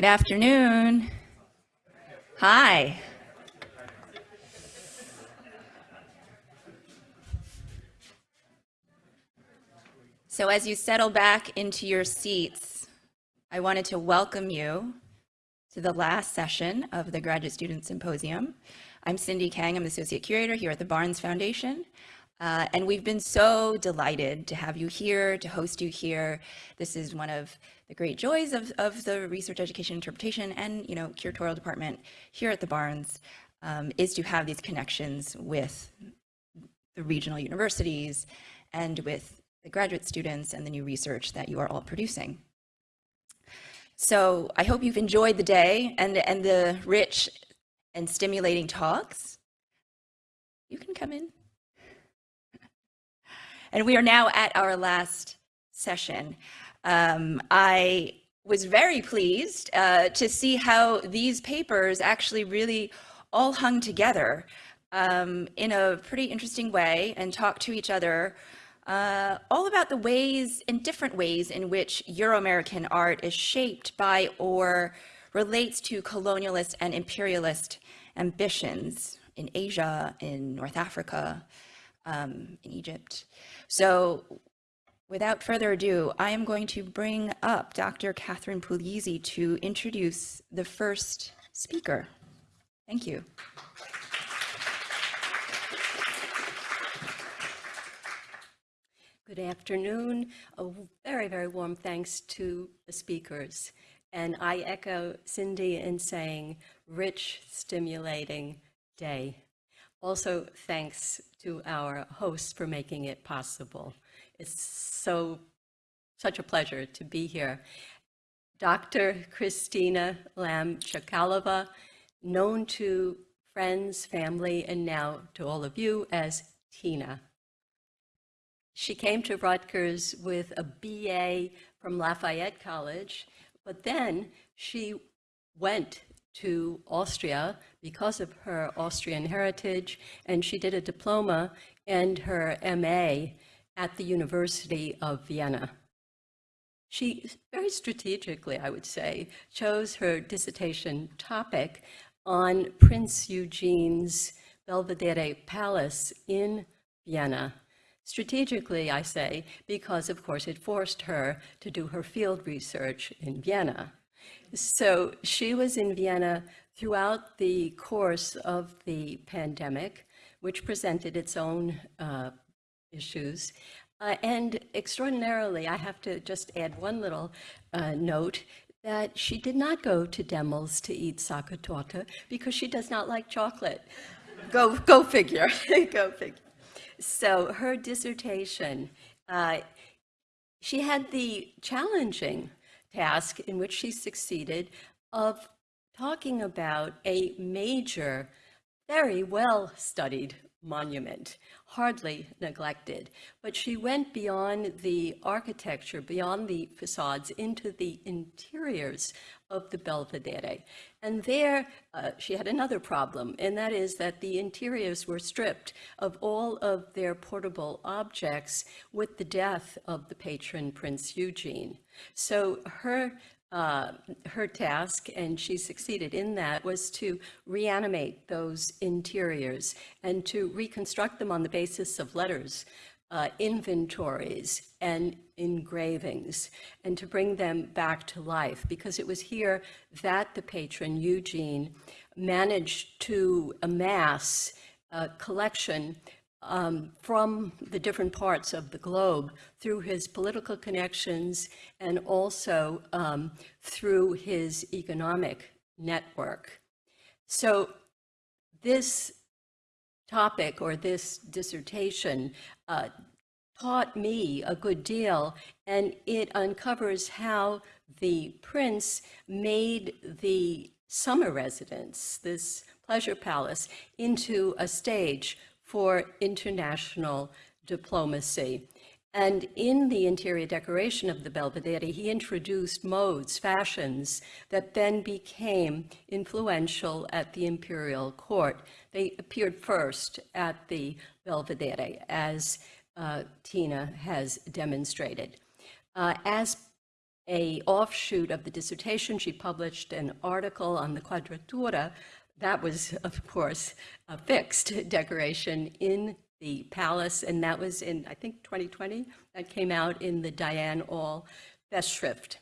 Good afternoon. Hi. So as you settle back into your seats, I wanted to welcome you to the last session of the Graduate Student Symposium. I'm Cindy Kang, I'm the Associate Curator here at the Barnes Foundation. Uh, and we've been so delighted to have you here, to host you here. This is one of the great joys of, of the research education interpretation and you know curatorial department here at the Barnes um, is to have these connections with the regional universities and with the graduate students and the new research that you are all producing. So I hope you've enjoyed the day and, and the rich and stimulating talks. You can come in. And we are now at our last session. Um, I was very pleased uh, to see how these papers actually really all hung together um, in a pretty interesting way and talk to each other uh, all about the ways and different ways in which Euro-American art is shaped by or relates to colonialist and imperialist ambitions in Asia, in North Africa, um, in Egypt. So without further ado, I am going to bring up Dr. Catherine Puglisi to introduce the first speaker. Thank you. Good afternoon. A very, very warm thanks to the speakers. And I echo Cindy in saying rich, stimulating day. Also, thanks to our hosts for making it possible. It's so, such a pleasure to be here. Dr. Christina Lamb-Chakalova, known to friends, family, and now to all of you as Tina. She came to Rutgers with a BA from Lafayette College, but then she went to Austria because of her Austrian heritage, and she did a diploma and her MA at the University of Vienna. She very strategically, I would say, chose her dissertation topic on Prince Eugene's Belvedere Palace in Vienna Strategically, I say, because of course it forced her to do her field research in Vienna. So she was in Vienna throughout the course of the pandemic, which presented its own uh, issues. Uh, and extraordinarily, I have to just add one little uh, note, that she did not go to Demel's to eat Sachertorte because she does not like chocolate. go, go figure, go figure. So her dissertation, uh, she had the challenging task in which she succeeded of talking about a major, very well studied monument, hardly neglected. But she went beyond the architecture, beyond the facades, into the interiors of the Belvedere. And there uh, she had another problem, and that is that the interiors were stripped of all of their portable objects with the death of the patron Prince Eugene. So her uh, her task, and she succeeded in that, was to reanimate those interiors and to reconstruct them on the basis of letters, uh, inventories, and engravings, and to bring them back to life, because it was here that the patron, Eugene, managed to amass a collection um, from the different parts of the globe through his political connections and also um, through his economic network. So this topic or this dissertation uh, taught me a good deal and it uncovers how the prince made the summer residence, this pleasure palace, into a stage for international diplomacy. And in the interior decoration of the Belvedere, he introduced modes, fashions, that then became influential at the imperial court. They appeared first at the Belvedere, as uh, Tina has demonstrated. Uh, as a offshoot of the dissertation. She published an article on the Quadratura. That was, of course, a fixed decoration in the palace, and that was in, I think, 2020. That came out in the Diane All Festschrift.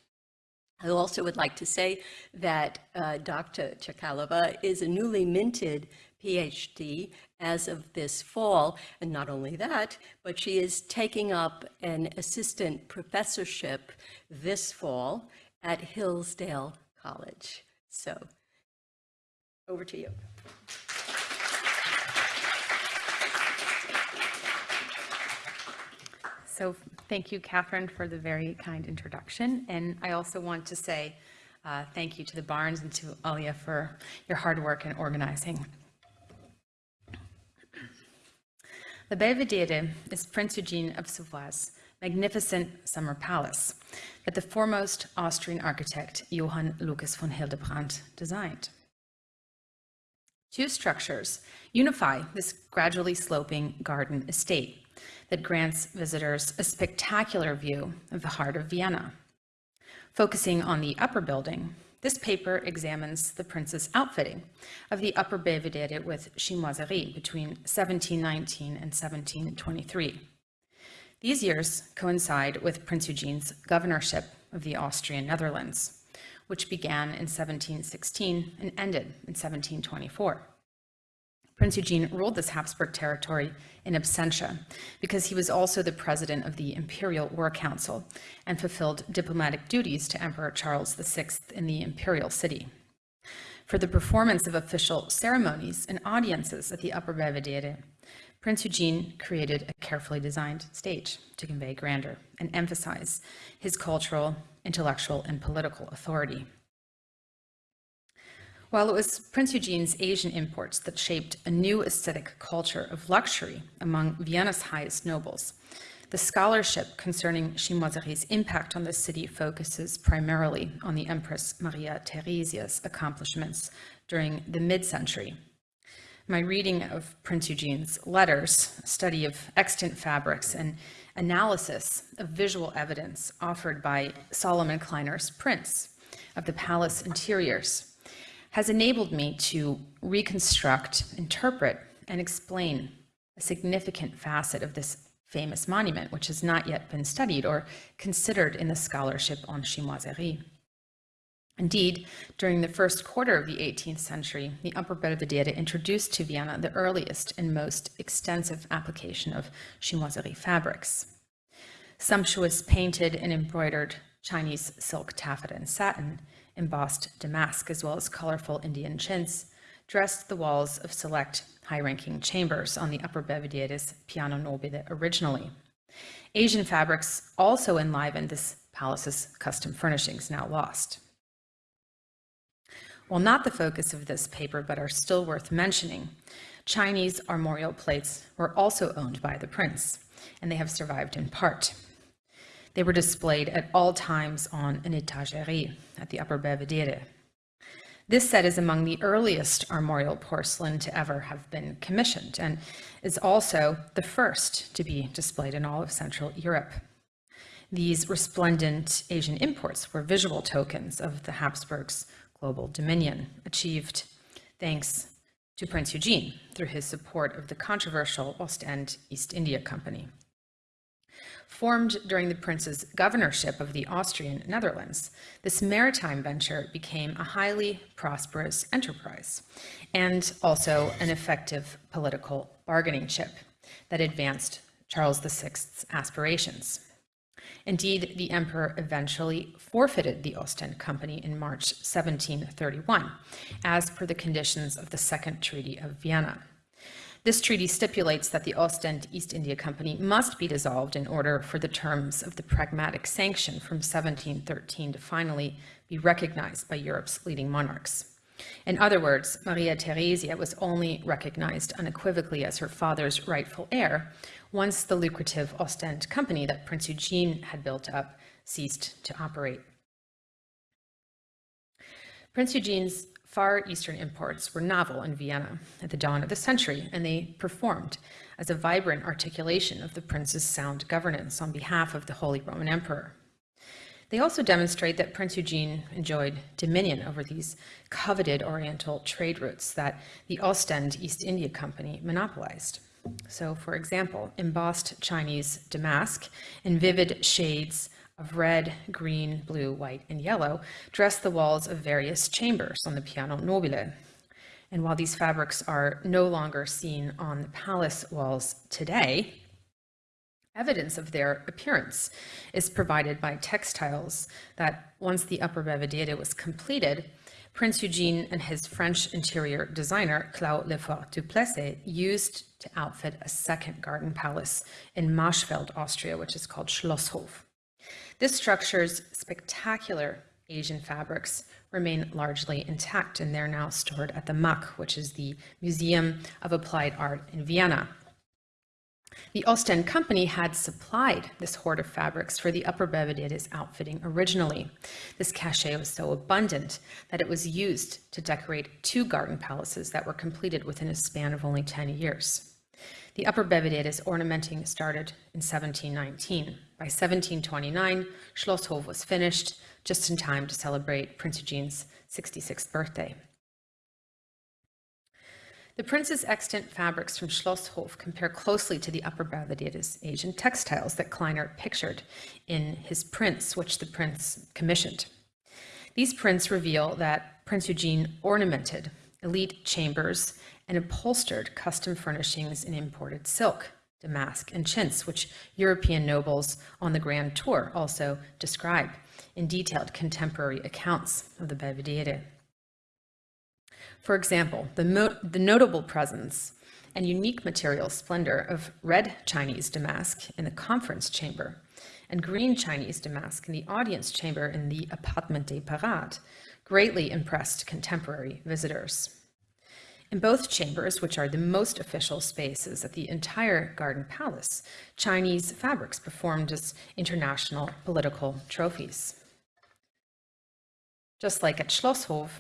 I also would like to say that uh, Dr. Chakalova is a newly minted PhD as of this fall. And not only that, but she is taking up an assistant professorship this fall at Hillsdale College. So over to you. So thank you, Catherine, for the very kind introduction. And I also want to say uh, thank you to the Barnes and to Alia for your hard work in organizing. The Belvedere is Prince Eugene of Savoy's magnificent summer palace that the foremost Austrian architect Johann Lucas von Hildebrandt designed. Two structures unify this gradually sloping garden estate that grants visitors a spectacular view of the heart of Vienna. Focusing on the upper building, this paper examines the prince's outfitting of the upper Belvedere with chinoiserie between 1719 and 1723. These years coincide with Prince Eugene's governorship of the Austrian Netherlands, which began in 1716 and ended in 1724. Prince Eugene ruled this Habsburg territory in absentia because he was also the president of the Imperial War Council and fulfilled diplomatic duties to Emperor Charles VI in the imperial city. For the performance of official ceremonies and audiences at the Upper Belvedere, Prince Eugene created a carefully designed stage to convey grandeur and emphasize his cultural, intellectual, and political authority. While it was Prince Eugene's Asian imports that shaped a new aesthetic culture of luxury among Vienna's highest nobles, the scholarship concerning chinoiserie's impact on the city focuses primarily on the Empress Maria Theresia's accomplishments during the mid-century. My reading of Prince Eugene's letters, study of extant fabrics, and analysis of visual evidence offered by Salomon Kleiner's prints of the palace interiors has enabled me to reconstruct, interpret, and explain a significant facet of this famous monument, which has not yet been studied or considered in the scholarship on chinoiserie. Indeed, during the first quarter of the 18th century, the Upper Belvedere introduced to Vienna the earliest and most extensive application of chinoiserie fabrics. Sumptuous painted and embroidered Chinese silk taffeta and satin embossed damask, as well as colorful Indian chintz, dressed the walls of select high-ranking chambers on the upper Belvedere's piano nobile originally. Asian fabrics also enlivened this palace's custom furnishings, now lost. While not the focus of this paper, but are still worth mentioning, Chinese armorial plates were also owned by the prince, and they have survived in part. They were displayed at all times on an étagère at the Upper Belvedere. This set is among the earliest armorial porcelain to ever have been commissioned and is also the first to be displayed in all of Central Europe. These resplendent Asian imports were visual tokens of the Habsburgs' global dominion, achieved thanks to Prince Eugene through his support of the controversial Ostend East India Company. Formed during the prince's governorship of the Austrian Netherlands, this maritime venture became a highly prosperous enterprise and also an effective political bargaining chip that advanced Charles VI's aspirations. Indeed, the emperor eventually forfeited the Ostend Company in March 1731, as per the conditions of the Second Treaty of Vienna. This treaty stipulates that the Ostend East India Company must be dissolved in order for the terms of the pragmatic sanction from 1713 to finally be recognized by Europe's leading monarchs. In other words, Maria Theresia was only recognized unequivocally as her father's rightful heir once the lucrative Ostend company that Prince Eugene had built up ceased to operate. Prince Eugene's Far Eastern imports were novel in Vienna at the dawn of the century, and they performed as a vibrant articulation of the prince's sound governance on behalf of the Holy Roman Emperor. They also demonstrate that Prince Eugene enjoyed dominion over these coveted Oriental trade routes that the Ostend East India Company monopolized. So, for example, embossed Chinese damask in vivid shades of red, green, blue, white, and yellow dress the walls of various chambers on the piano nobile. And while these fabrics are no longer seen on the palace walls today, Evidence of their appearance is provided by textiles that, once the upper Belvedere was completed, Prince Eugene and his French interior designer, Claude Lefort Duplessis, used to outfit a second garden palace in Marchfeld, Austria, which is called Schlosshof. This structure's spectacular Asian fabrics remain largely intact, and they're now stored at the MAK, which is the Museum of Applied Art in Vienna. The Ostend Company had supplied this hoard of fabrics for the Upper Belvedere's outfitting originally. This cachet was so abundant that it was used to decorate two garden palaces that were completed within a span of only 10 years. The Upper Belvedere's ornamenting started in 1719. By 1729, Schlosshof was finished, just in time to celebrate Prince Eugene's 66th birthday. The prince's extant fabrics from Schlosshof compare closely to the Upper Belvedere's Asian textiles that Kleiner pictured in his prints, which the prince commissioned. These prints reveal that Prince Eugene ornamented elite chambers and upholstered custom furnishings in imported silk, damask, and chintz, which European nobles on the Grand Tour also describe in detailed contemporary accounts of the Belvedere. For example, the, the notable presence and unique material splendor of red Chinese damask in the conference chamber and green Chinese damask in the audience chamber in the Appartement des Parades greatly impressed contemporary visitors. In both chambers, which are the most official spaces at the entire Garden Palace, Chinese fabrics performed as international political trophies. Just like at Schlosshof,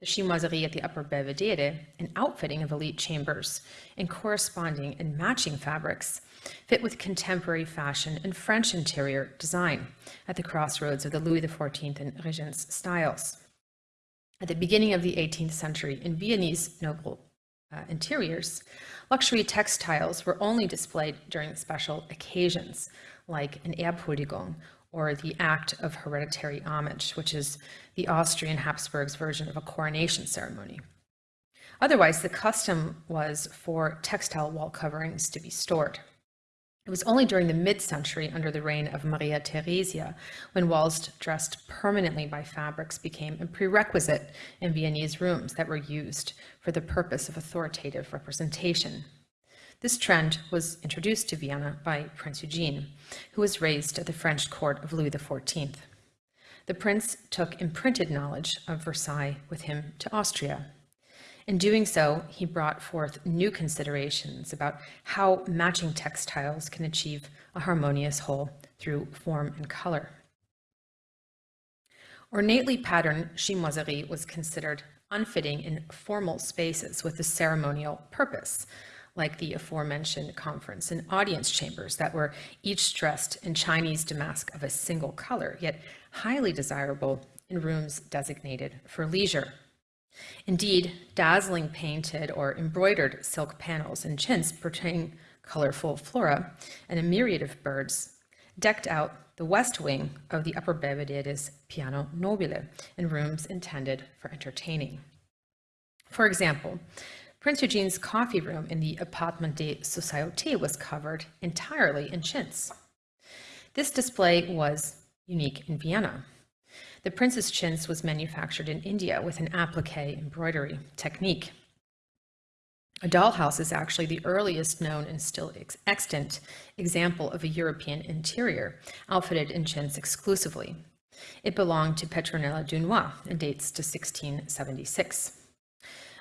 the chinoiserie at the Upper Belvedere, an outfitting of elite chambers in corresponding and matching fabrics, fit with contemporary fashion and French interior design at the crossroads of the Louis XIV and Regence styles. At the beginning of the 18th century, in Viennese noble uh, interiors, luxury textiles were only displayed during special occasions, like an Erbhuldigung or the Act of Hereditary Homage, which is the Austrian Habsburgs' version of a coronation ceremony. Otherwise, the custom was for textile wall coverings to be stored. It was only during the mid-century, under the reign of Maria Theresia, when walls dressed permanently by fabrics became a prerequisite in Viennese rooms that were used for the purpose of authoritative representation. This trend was introduced to Vienna by Prince Eugene, who was raised at the French court of Louis XIV. The prince took imprinted knowledge of Versailles with him to Austria. In doing so, he brought forth new considerations about how matching textiles can achieve a harmonious whole through form and color. Ornately patterned chinoiserie was considered unfitting in formal spaces with a ceremonial purpose, like the aforementioned conference and audience chambers that were each dressed in Chinese damask of a single color, yet highly desirable in rooms designated for leisure. Indeed, dazzling painted or embroidered silk panels and chintz portraying colorful flora and a myriad of birds decked out the west wing of the Upper Belvedere's piano nobile in rooms intended for entertaining. For example, Prince Eugene's coffee room in the Appartement des Sociétés was covered entirely in chintz. This display was unique in Vienna. The prince's chintz was manufactured in India with an applique embroidery technique. A dollhouse is actually the earliest known and still ex extant example of a European interior outfitted in chintz exclusively. It belonged to Petronella Dunois and dates to 1676.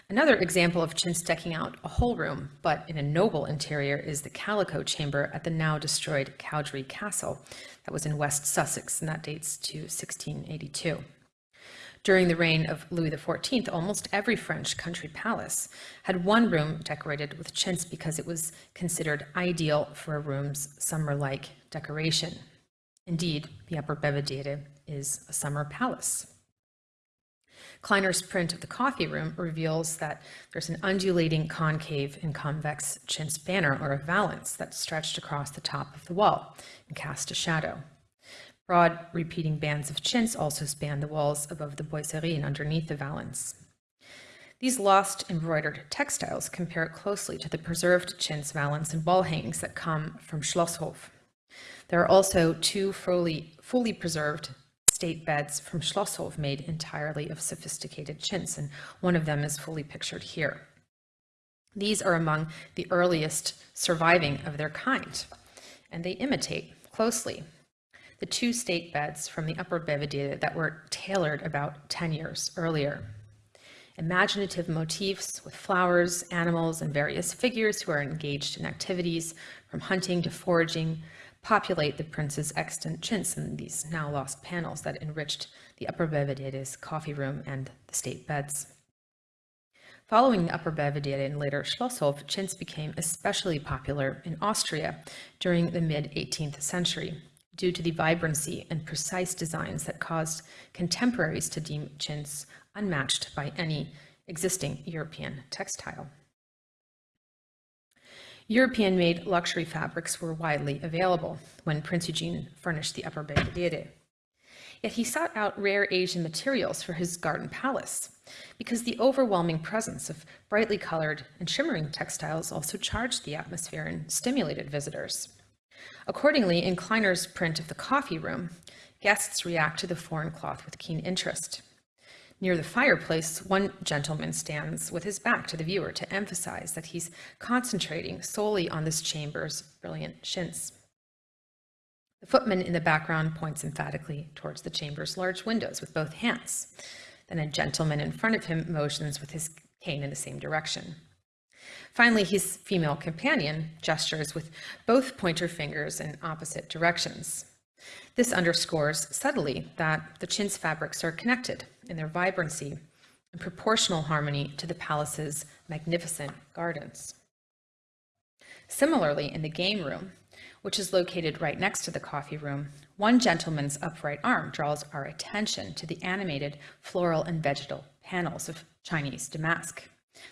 Another example of chintz decking out a whole room, but in a noble interior, is the Calico Chamber at the now destroyed Cowdray Castle that was in West Sussex, and that dates to 1682. During the reign of Louis XIV, almost every French country palace had one room decorated with chintz because it was considered ideal for a room's summer-like decoration. Indeed, the Upper Belvedere is a summer palace. Kleiner's print of the coffee room reveals that there's an undulating concave and convex chintz banner or a valance that stretched across the top of the wall and cast a shadow. Broad repeating bands of chintz also span the walls above the boiserie and underneath the valance. These lost embroidered textiles compare closely to the preserved chintz valance and wall hangings that come from Schlosshof. There are also two fully, fully preserved state beds from Schlosshof made entirely of sophisticated chintz, and one of them is fully pictured here. These are among the earliest surviving of their kind, and they imitate closely the two state beds from the Upper Belvedere that were tailored about 10 years earlier. Imaginative motifs with flowers, animals, and various figures who are engaged in activities from hunting to foraging populate the prince's extant chintz in these now lost panels that enriched the Upper Belvedere's coffee room and the state beds. Following the Upper Belvedere and later Schlosshof, chintz became especially popular in Austria during the mid-18th century due to the vibrancy and precise designs that caused contemporaries to deem chintz unmatched by any existing European textile. European-made luxury fabrics were widely available when Prince Eugene furnished the Upper Belvedere. Yet he sought out rare Asian materials for his garden palace because the overwhelming presence of brightly colored and shimmering textiles also charged the atmosphere and stimulated visitors. Accordingly, in Kleiner's print of the coffee room, guests react to the foreign cloth with keen interest. Near the fireplace, one gentleman stands with his back to the viewer to emphasize that he's concentrating solely on this chamber's brilliant chintz. The footman in the background points emphatically towards the chamber's large windows with both hands. Then a gentleman in front of him motions with his cane in the same direction. Finally, his female companion gestures with both pointer fingers in opposite directions. This underscores subtly that the chintz fabrics are connected in their vibrancy and proportional harmony to the palace's magnificent gardens. Similarly, in the game room, which is located right next to the coffee room, one gentleman's upright arm draws our attention to the animated floral and vegetal panels of Chinese damask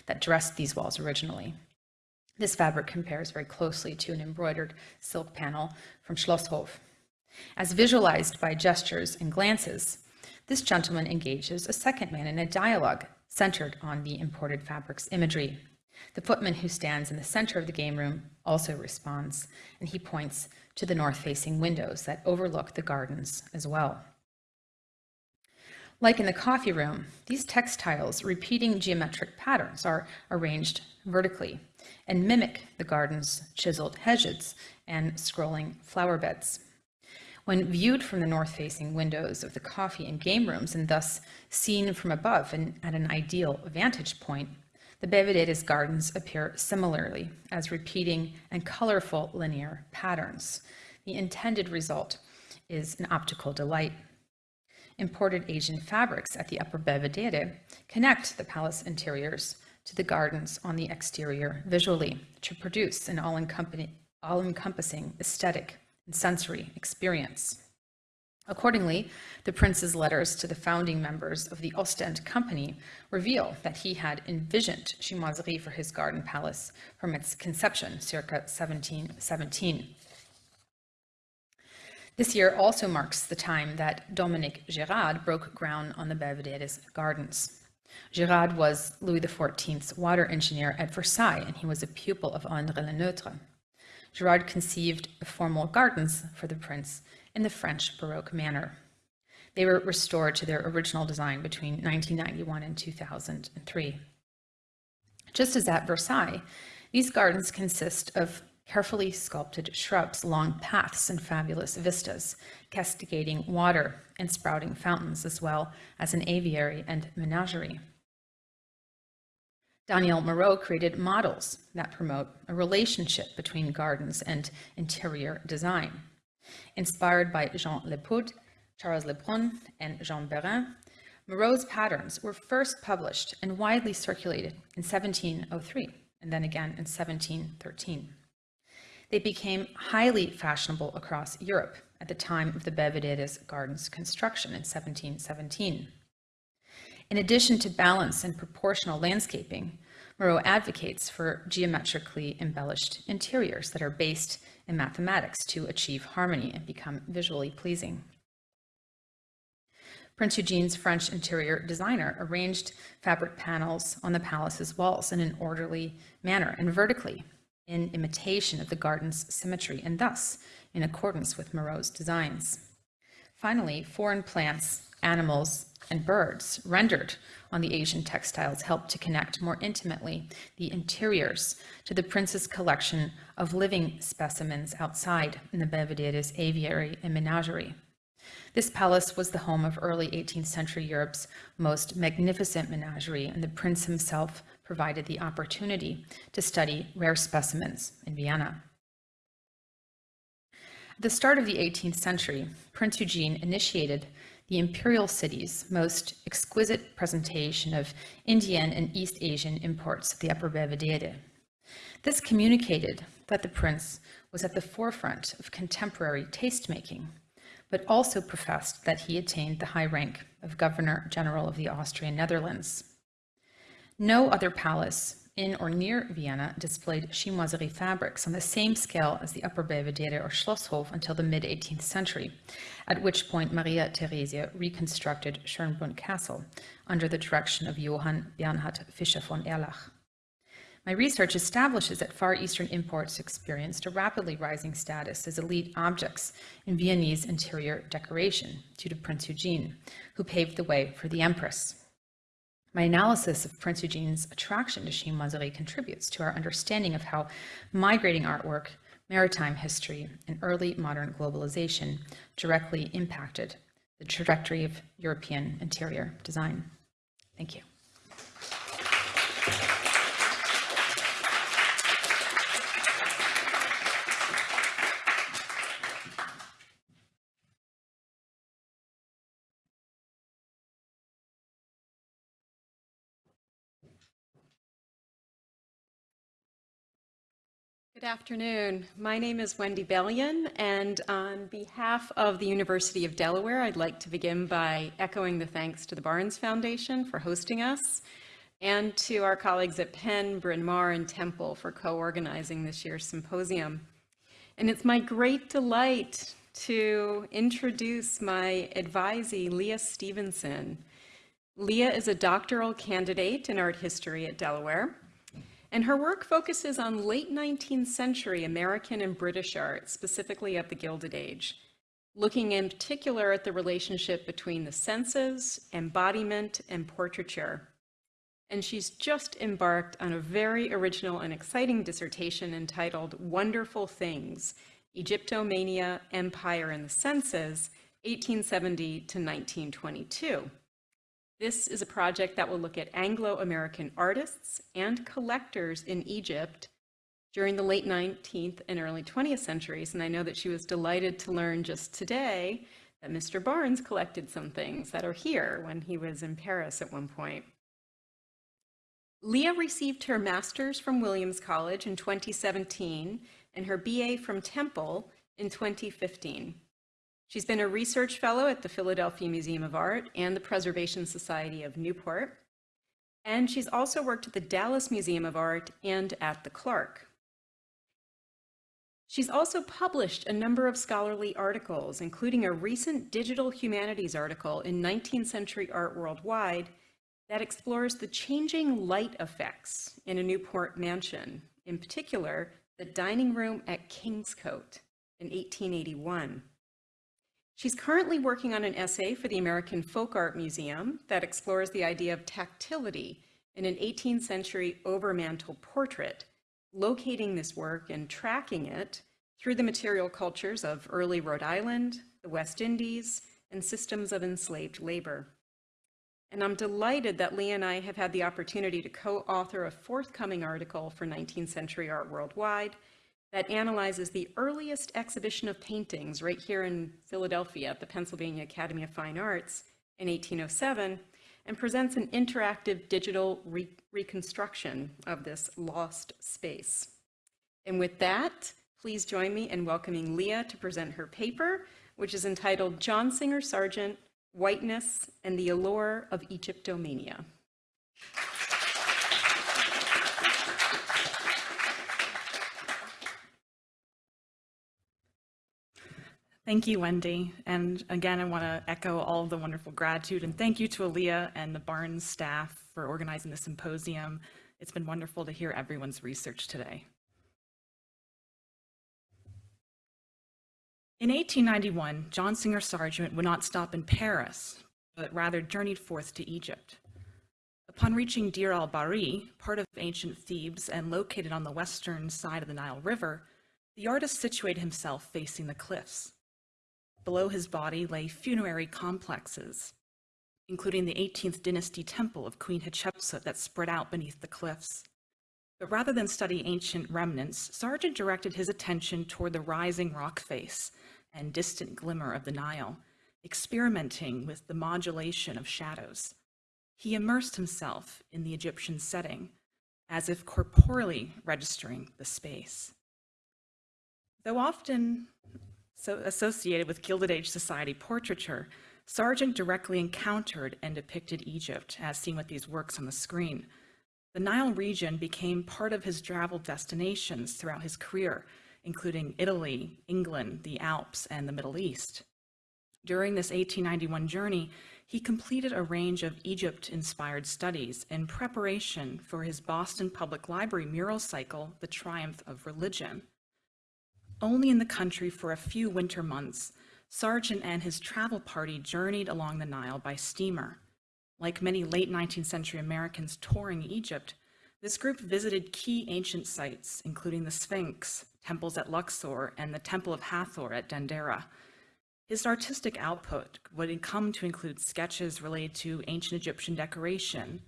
that dressed these walls originally. This fabric compares very closely to an embroidered silk panel from Schlosshof. As visualized by gestures and glances, this gentleman engages a second man in a dialogue centered on the imported fabric's imagery. The footman who stands in the center of the game room also responds, and he points to the north-facing windows that overlook the gardens as well. Like in the coffee room, these textiles repeating geometric patterns are arranged vertically and mimic the garden's chiseled hedges and scrolling flower beds. When viewed from the north-facing windows of the coffee and game rooms and thus seen from above and at an ideal vantage point, the Belvedere's gardens appear similarly as repeating and colorful linear patterns. The intended result is an optical delight imported Asian fabrics at the Upper Belvedere connect the palace interiors to the gardens on the exterior visually to produce an all-encompassing aesthetic and sensory experience. Accordingly, the prince's letters to the founding members of the Ostend Company reveal that he had envisioned chinoiserie for his garden palace from its conception circa 1717. This year also marks the time that Dominique Girard broke ground on the Belvedere's gardens. Girard was Louis XIV's water engineer at Versailles, and he was a pupil of André Le Girard conceived formal gardens for the prince in the French Baroque manner. They were restored to their original design between 1991 and 2003. Just as at Versailles, these gardens consist of carefully sculpted shrubs, long paths, and fabulous vistas, cascading water and sprouting fountains, as well as an aviary and menagerie. Daniel Marot created models that promote a relationship between gardens and interior design. Inspired by Jean Lepautre, Charles Lebrun, and Jean Berain, Marot's patterns were first published and widely circulated in 1703 and then again in 1713. They became highly fashionable across Europe at the time of the Belvedere's gardens construction in 1717. In addition to balance and proportional landscaping, Marot advocates for geometrically embellished interiors that are based in mathematics to achieve harmony and become visually pleasing. Prince Eugene's French interior designer arranged fabric panels on the palace's walls in an orderly manner and vertically, in imitation of the garden's symmetry and thus in accordance with Marot's designs. Finally, foreign plants, animals, and birds rendered on the Asian textiles helped to connect more intimately the interiors to the prince's collection of living specimens outside in the Belvedere's aviary and menagerie. This palace was the home of early 18th century Europe's most magnificent menagerie, and the prince himself provided the opportunity to study rare specimens in Vienna. At the start of the 18th century, Prince Eugene initiated the imperial city's most exquisite presentation of Indian and East Asian imports of the Upper Belvedere. This communicated that the prince was at the forefront of contemporary tastemaking, but also professed that he attained the high rank of Governor General of the Austrian Netherlands. No other palace in or near Vienna displayed chinoiserie fabrics on the same scale as the Upper Belvedere or Schlosshof until the mid-18th century, at which point Maria Theresia reconstructed Schönbrunn Castle under the direction of Johann Bernhard Fischer von Erlach. My research establishes that Far Eastern imports experienced a rapidly rising status as elite objects in Viennese interior decoration due to Prince Eugene, who paved the way for the Empress. My analysis of Prince Eugene's attraction to chinoiserie contributes to our understanding of how migrating artwork, maritime history, and early modern globalization directly impacted the trajectory of European interior design. Thank you. Good afternoon. My name is Wendy Bellion, and on behalf of the University of Delaware, I'd like to begin by echoing the thanks to the Barnes Foundation for hosting us, and to our colleagues at Penn, Bryn Mawr, and Temple for co-organizing this year's symposium. And it's my great delight to introduce my advisee, Leah Stevenson. Leah is a doctoral candidate in art history at Delaware. And her work focuses on late 19th century American and British art, specifically of the Gilded Age, looking in particular at the relationship between the senses, embodiment, and portraiture. And she's just embarked on a very original and exciting dissertation entitled Wonderful Things, Egyptomania, Empire, and the Senses, 1870 to 1922. This is a project that will look at Anglo-American artists and collectors in Egypt during the late 19th and early 20th centuries. And I know that she was delighted to learn just today that Mr. Barnes collected some things that are here when he was in Paris at one point. Leah received her master's from Williams College in 2017 and her BA from Temple in 2015. She's been a research fellow at the Philadelphia Museum of Art and the Preservation Society of Newport. And she's also worked at the Dallas Museum of Art and at the Clark. She's also published a number of scholarly articles, including a recent digital humanities article in 19th century art worldwide that explores the changing light effects in a Newport mansion, in particular, the dining room at Kingscote in 1881. She's currently working on an essay for the American Folk Art Museum that explores the idea of tactility in an 18th century overmantel portrait, locating this work and tracking it through the material cultures of early Rhode Island, the West Indies, and systems of enslaved labor. And I'm delighted that Lee and I have had the opportunity to co-author a forthcoming article for 19th Century Art Worldwide that analyzes the earliest exhibition of paintings right here in Philadelphia at the Pennsylvania Academy of Fine Arts in 1807 and presents an interactive digital re reconstruction of this lost space. And with that, please join me in welcoming Leah to present her paper, which is entitled John Singer Sargent, Whiteness and the Allure of Egyptomania. Thank you, Wendy. And again, I want to echo all of the wonderful gratitude and thank you to Aaliyah and the Barnes staff for organizing the symposium. It's been wonderful to hear everyone's research today. In 1891, John Singer Sargent would not stop in Paris, but rather journeyed forth to Egypt. Upon reaching Deir al-Bari, part of ancient Thebes and located on the western side of the Nile River, the artist situated himself facing the cliffs. Below his body lay funerary complexes, including the 18th dynasty temple of Queen Hatshepsut that spread out beneath the cliffs. But rather than study ancient remnants, Sargent directed his attention toward the rising rock face and distant glimmer of the Nile, experimenting with the modulation of shadows. He immersed himself in the Egyptian setting, as if corporeally registering the space. Though often so associated with Gilded Age society portraiture, Sargent directly encountered and depicted Egypt, as seen with these works on the screen. The Nile region became part of his travel destinations throughout his career, including Italy, England, the Alps, and the Middle East. During this 1891 journey, he completed a range of Egypt-inspired studies in preparation for his Boston Public Library mural cycle, The Triumph of Religion. Only in the country for a few winter months, Sargent and his travel party journeyed along the Nile by steamer. Like many late 19th century Americans touring Egypt, this group visited key ancient sites, including the Sphinx, temples at Luxor, and the Temple of Hathor at Dendera. His artistic output would come to include sketches related to ancient Egyptian decoration,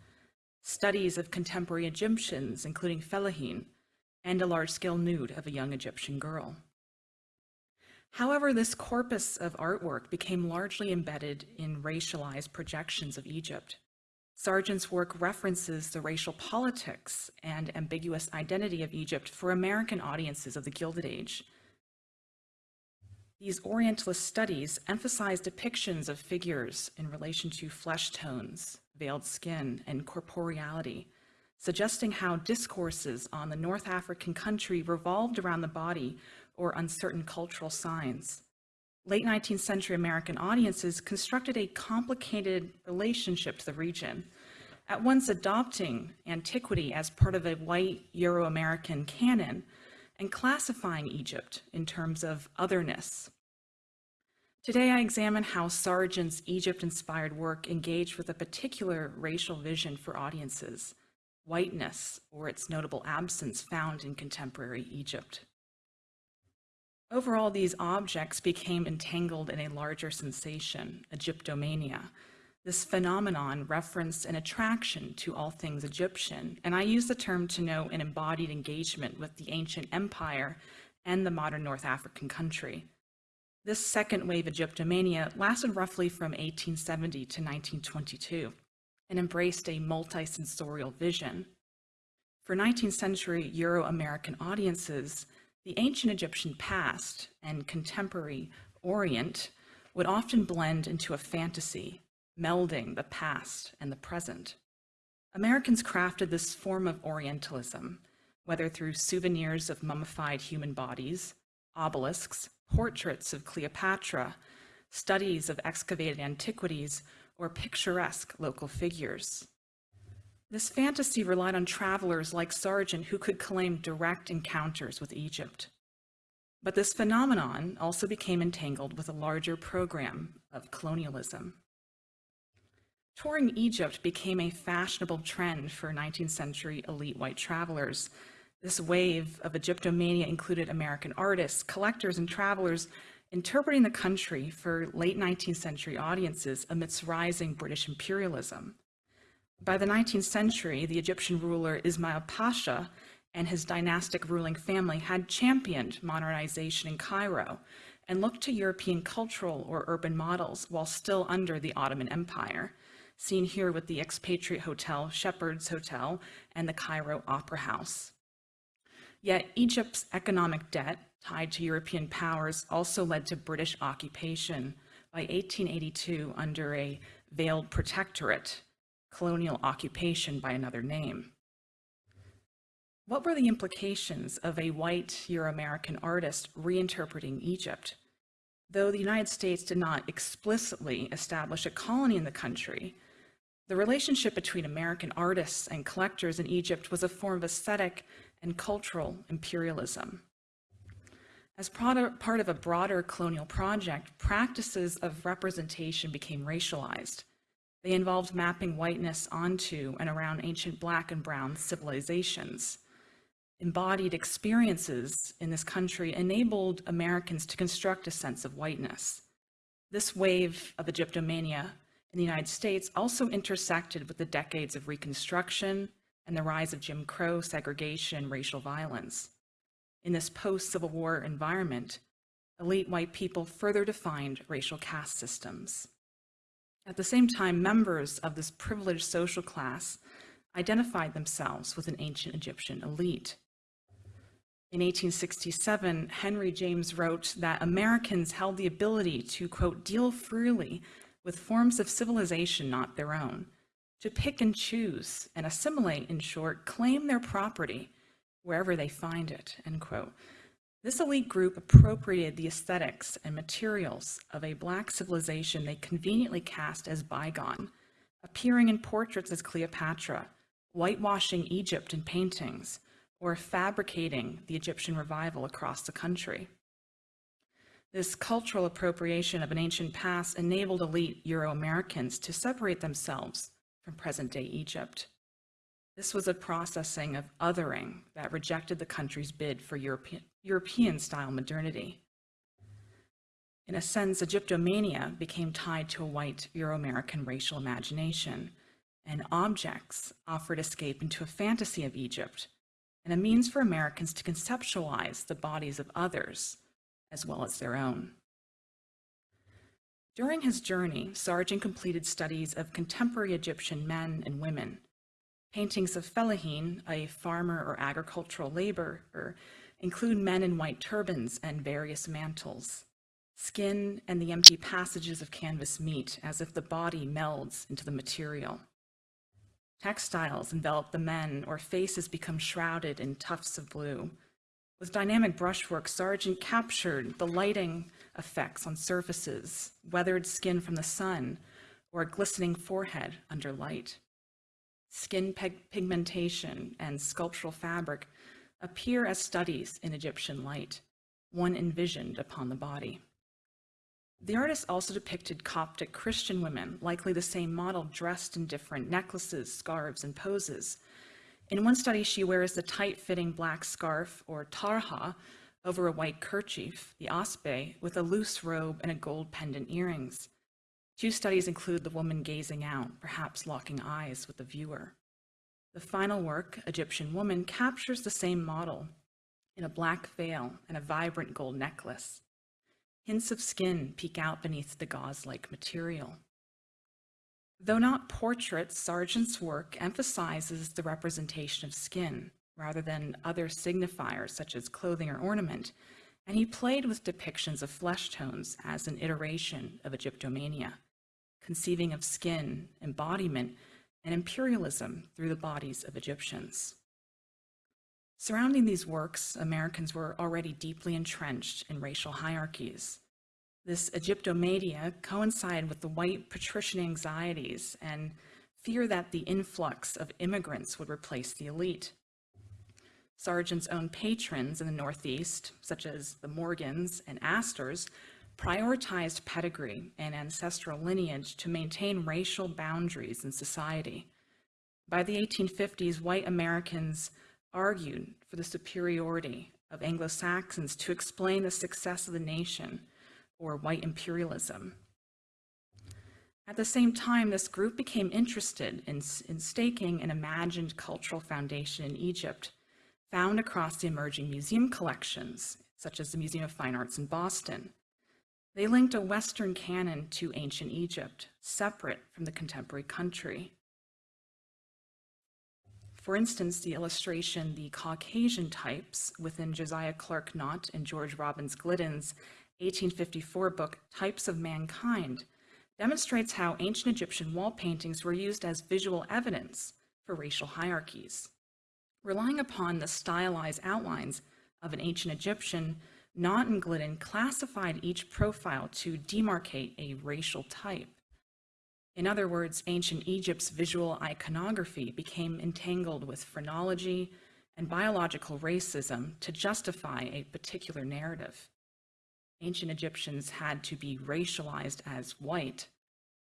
studies of contemporary Egyptians, including fellahin, and a large-scale nude of a young Egyptian girl. However, this corpus of artwork became largely embedded in racialized projections of Egypt. Sargent's work references the racial politics and ambiguous identity of Egypt for American audiences of the Gilded Age. These Orientalist studies emphasize depictions of figures in relation to flesh tones, veiled skin, and corporeality, suggesting how discourses on the North African country revolved around the body or uncertain cultural signs. Late 19th century American audiences constructed a complicated relationship to the region, at once adopting antiquity as part of a white Euro-American canon and classifying Egypt in terms of otherness. Today, I examine how Sargent's Egypt-inspired work engaged with a particular racial vision for audiences, whiteness, or its notable absence found in contemporary Egypt. Overall, these objects became entangled in a larger sensation, Egyptomania. This phenomenon referenced an attraction to all things Egyptian, and I use the term to note an embodied engagement with the ancient empire and the modern North African country. This second wave Egyptomania lasted roughly from 1870 to 1922 and embraced a multi-sensorial vision. For 19th century Euro-American audiences, the ancient Egyptian past and contemporary Orient would often blend into a fantasy, melding the past and the present. Americans crafted this form of Orientalism, whether through souvenirs of mummified human bodies, obelisks, portraits of Cleopatra, studies of excavated antiquities, or picturesque local figures. This fantasy relied on travelers like Sargent who could claim direct encounters with Egypt. But this phenomenon also became entangled with a larger program of colonialism. Touring Egypt became a fashionable trend for 19th century elite white travelers. This wave of Egyptomania included American artists, collectors, and travelers interpreting the country for late 19th century audiences amidst rising British imperialism. By the 19th century, the Egyptian ruler Ismail Pasha and his dynastic ruling family had championed modernization in Cairo and looked to European cultural or urban models while still under the Ottoman Empire, seen here with the expatriate hotel Shepheard's Hotel and the Cairo Opera House. Yet Egypt's economic debt tied to European powers also led to British occupation by 1882 under a veiled protectorate, colonial occupation by another name. What were the implications of a white Euro-American artist reinterpreting Egypt? Though the United States did not explicitly establish a colony in the country, the relationship between American artists and collectors in Egypt was a form of aesthetic and cultural imperialism. As part of a broader colonial project, practices of representation became racialized. They involved mapping whiteness onto and around ancient black and brown civilizations. Embodied experiences in this country enabled Americans to construct a sense of whiteness. This wave of Egyptomania in the United States also intersected with the decades of Reconstruction and the rise of Jim Crow, segregation, racial violence. In this post-Civil War environment, elite white people further defined racial caste systems. At the same time, members of this privileged social class identified themselves with an ancient Egyptian elite. In 1867, Henry James wrote that Americans held the ability to, quote, deal freely with forms of civilization not their own, to pick and choose and assimilate, in short, claim their property wherever they find it, end quote. This elite group appropriated the aesthetics and materials of a Black civilization they conveniently cast as bygone, appearing in portraits as Cleopatra, whitewashing Egypt in paintings, or fabricating the Egyptian revival across the country. This cultural appropriation of an ancient past enabled elite Euro-Americans to separate themselves from present-day Egypt. This was a processing of othering that rejected the country's bid for European, European-style modernity. In a sense, Egyptomania became tied to a white Euro-American racial imagination, and objects offered escape into a fantasy of Egypt and a means for Americans to conceptualize the bodies of others as well as their own. During his journey, Sargent completed studies of contemporary Egyptian men and women. Paintings of Fellahin, a farmer or agricultural laborer, include men in white turbans and various mantles. Skin and the empty passages of canvas meet as if the body melds into the material. Textiles envelop the men or faces become shrouded in tufts of blue. With dynamic brushwork, Sargent captured the lighting effects on surfaces, weathered skin from the sun, or a glistening forehead under light. Skin pigmentation and sculptural fabric appear as studies in Egyptian light, one envisioned upon the body. The artist also depicted Coptic Christian women, likely the same model, dressed in different necklaces, scarves, and poses. In one study, she wears the tight-fitting black scarf, or tarha, over a white kerchief, the asbe, with a loose robe and a gold pendant earrings. Two studies include the woman gazing out, perhaps locking eyes with the viewer. The final work, Egyptian Woman, captures the same model in a black veil and a vibrant gold necklace. Hints of skin peek out beneath the gauze-like material. Though not portraits, Sargent's work emphasizes the representation of skin rather than other signifiers such as clothing or ornament, and he played with depictions of flesh tones as an iteration of Egyptomania, conceiving of skin, embodiment, and imperialism through the bodies of Egyptians. Surrounding these works, Americans were already deeply entrenched in racial hierarchies. This Egyptomania coincided with the white patrician anxieties and fear that the influx of immigrants would replace the elite. Sargent's own patrons in the Northeast, such as the Morgans and Astors, prioritized pedigree and ancestral lineage to maintain racial boundaries in society. By the 1850s, white Americans argued for the superiority of Anglo-Saxons to explain the success of the nation, or white imperialism. At the same time, this group became interested in, in staking an imagined cultural foundation in Egypt, found across the emerging museum collections, such as the Museum of Fine Arts in Boston. They linked a Western canon to ancient Egypt, separate from the contemporary country. For instance, the illustration, The Caucasian Types, within Josiah Clark Nott and George Robins Gliddon's 1854 book, Types of Mankind, demonstrates how ancient Egyptian wall paintings were used as visual evidence for racial hierarchies. Relying upon the stylized outlines of an ancient Egyptian, Nott and Gliddon classified each profile to demarcate a racial type. In other words, ancient Egypt's visual iconography became entangled with phrenology and biological racism to justify a particular narrative. Ancient Egyptians had to be racialized as white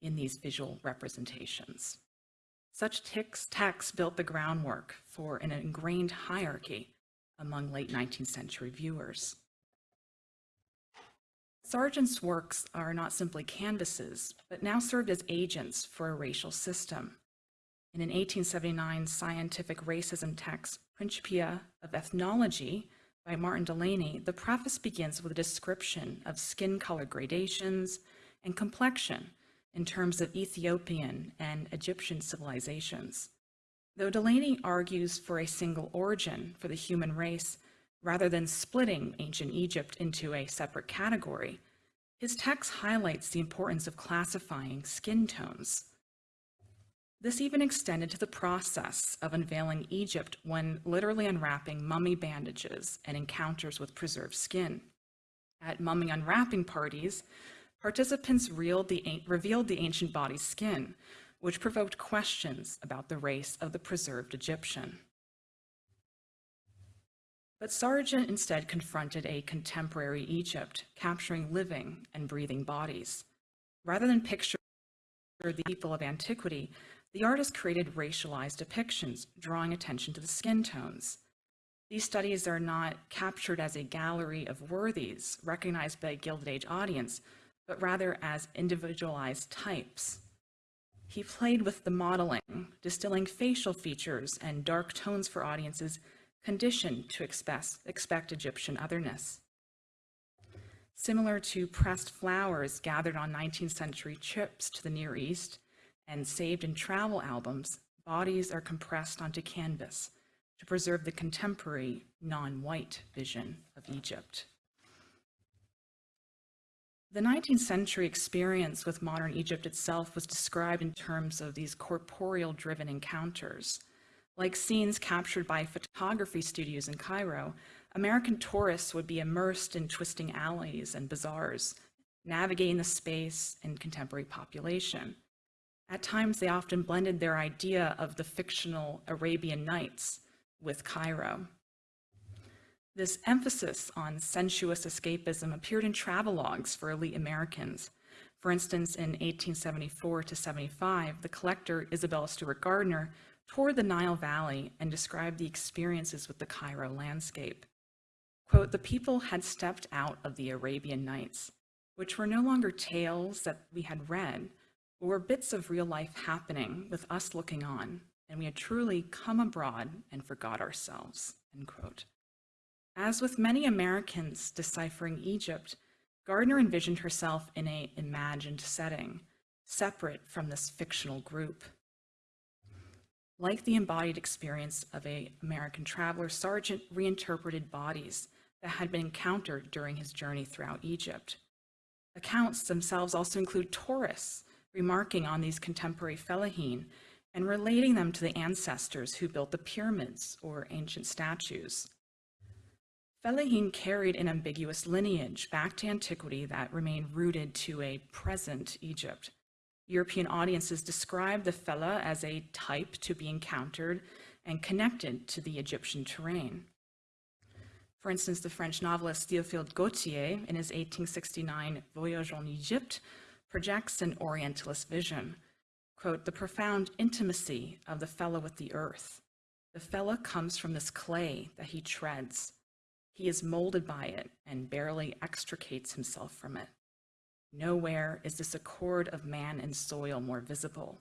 in these visual representations. Such text- texts built the groundwork for an ingrained hierarchy among late 19th century viewers. Sargent's works are not simply canvases, but now served as agents for a racial system. In an 1879 scientific racism text, Principia of Ethnology by Martin Delany, the preface begins with a description of skin color gradations and complexion in terms of Ethiopian and Egyptian civilizations. Though Delany argues for a single origin for the human race, rather than splitting ancient Egypt into a separate category, his text highlights the importance of classifying skin tones. This even extended to the process of unveiling Egypt when literally unwrapping mummy bandages and encounters with preserved skin. At mummy unwrapping parties, participants revealed the, revealed the ancient body's skin, which provoked questions about the race of the preserved Egyptian. But Sargent instead confronted a contemporary Egypt, capturing living and breathing bodies. Rather than picture the people of antiquity, the artist created racialized depictions, drawing attention to the skin tones. These studies are not captured as a gallery of worthies recognized by a Gilded Age audience, but rather as individualized types. He played with the modeling, distilling facial features and dark tones for audiences conditioned to expect, expect Egyptian otherness. Similar to pressed flowers gathered on 19th century trips to the Near East and saved in travel albums, bodies are compressed onto canvas to preserve the contemporary non-white vision of Egypt. The 19th century experience with modern Egypt itself was described in terms of these corporeal driven encounters. Like scenes captured by photography studios in Cairo, American tourists would be immersed in twisting alleys and bazaars, navigating the space and contemporary population. At times, they often blended their idea of the fictional Arabian Nights with Cairo. This emphasis on sensuous escapism appeared in travelogues for elite Americans. For instance, in 1874 to 75, the collector Isabella Stewart Gardner toured the Nile Valley and described the experiences with the Cairo landscape. Quote, the people had stepped out of the Arabian Nights, which were no longer tales that we had read, but were bits of real life happening with us looking on, and we had truly come abroad and forgot ourselves, end quote. As with many Americans deciphering Egypt, Gardner envisioned herself in a imagined setting, separate from this fictional group. Like the embodied experience of a American traveler, Sargent reinterpreted bodies that had been encountered during his journey throughout Egypt. Accounts themselves also include tourists remarking on these contemporary fellahin and relating them to the ancestors who built the pyramids or ancient statues. Fellahin carried an ambiguous lineage back to antiquity that remained rooted to a present Egypt. European audiences describe the Fellah as a type to be encountered and connected to the Egyptian terrain. For instance, the French novelist Théophile Gautier, in his 1869 Voyage en Egypte, projects an Orientalist vision. Quote, the profound intimacy of the Fellah with the earth. The Fellah comes from this clay that he treads. He is molded by it and barely extricates himself from it. Nowhere is this accord of man and soil more visible.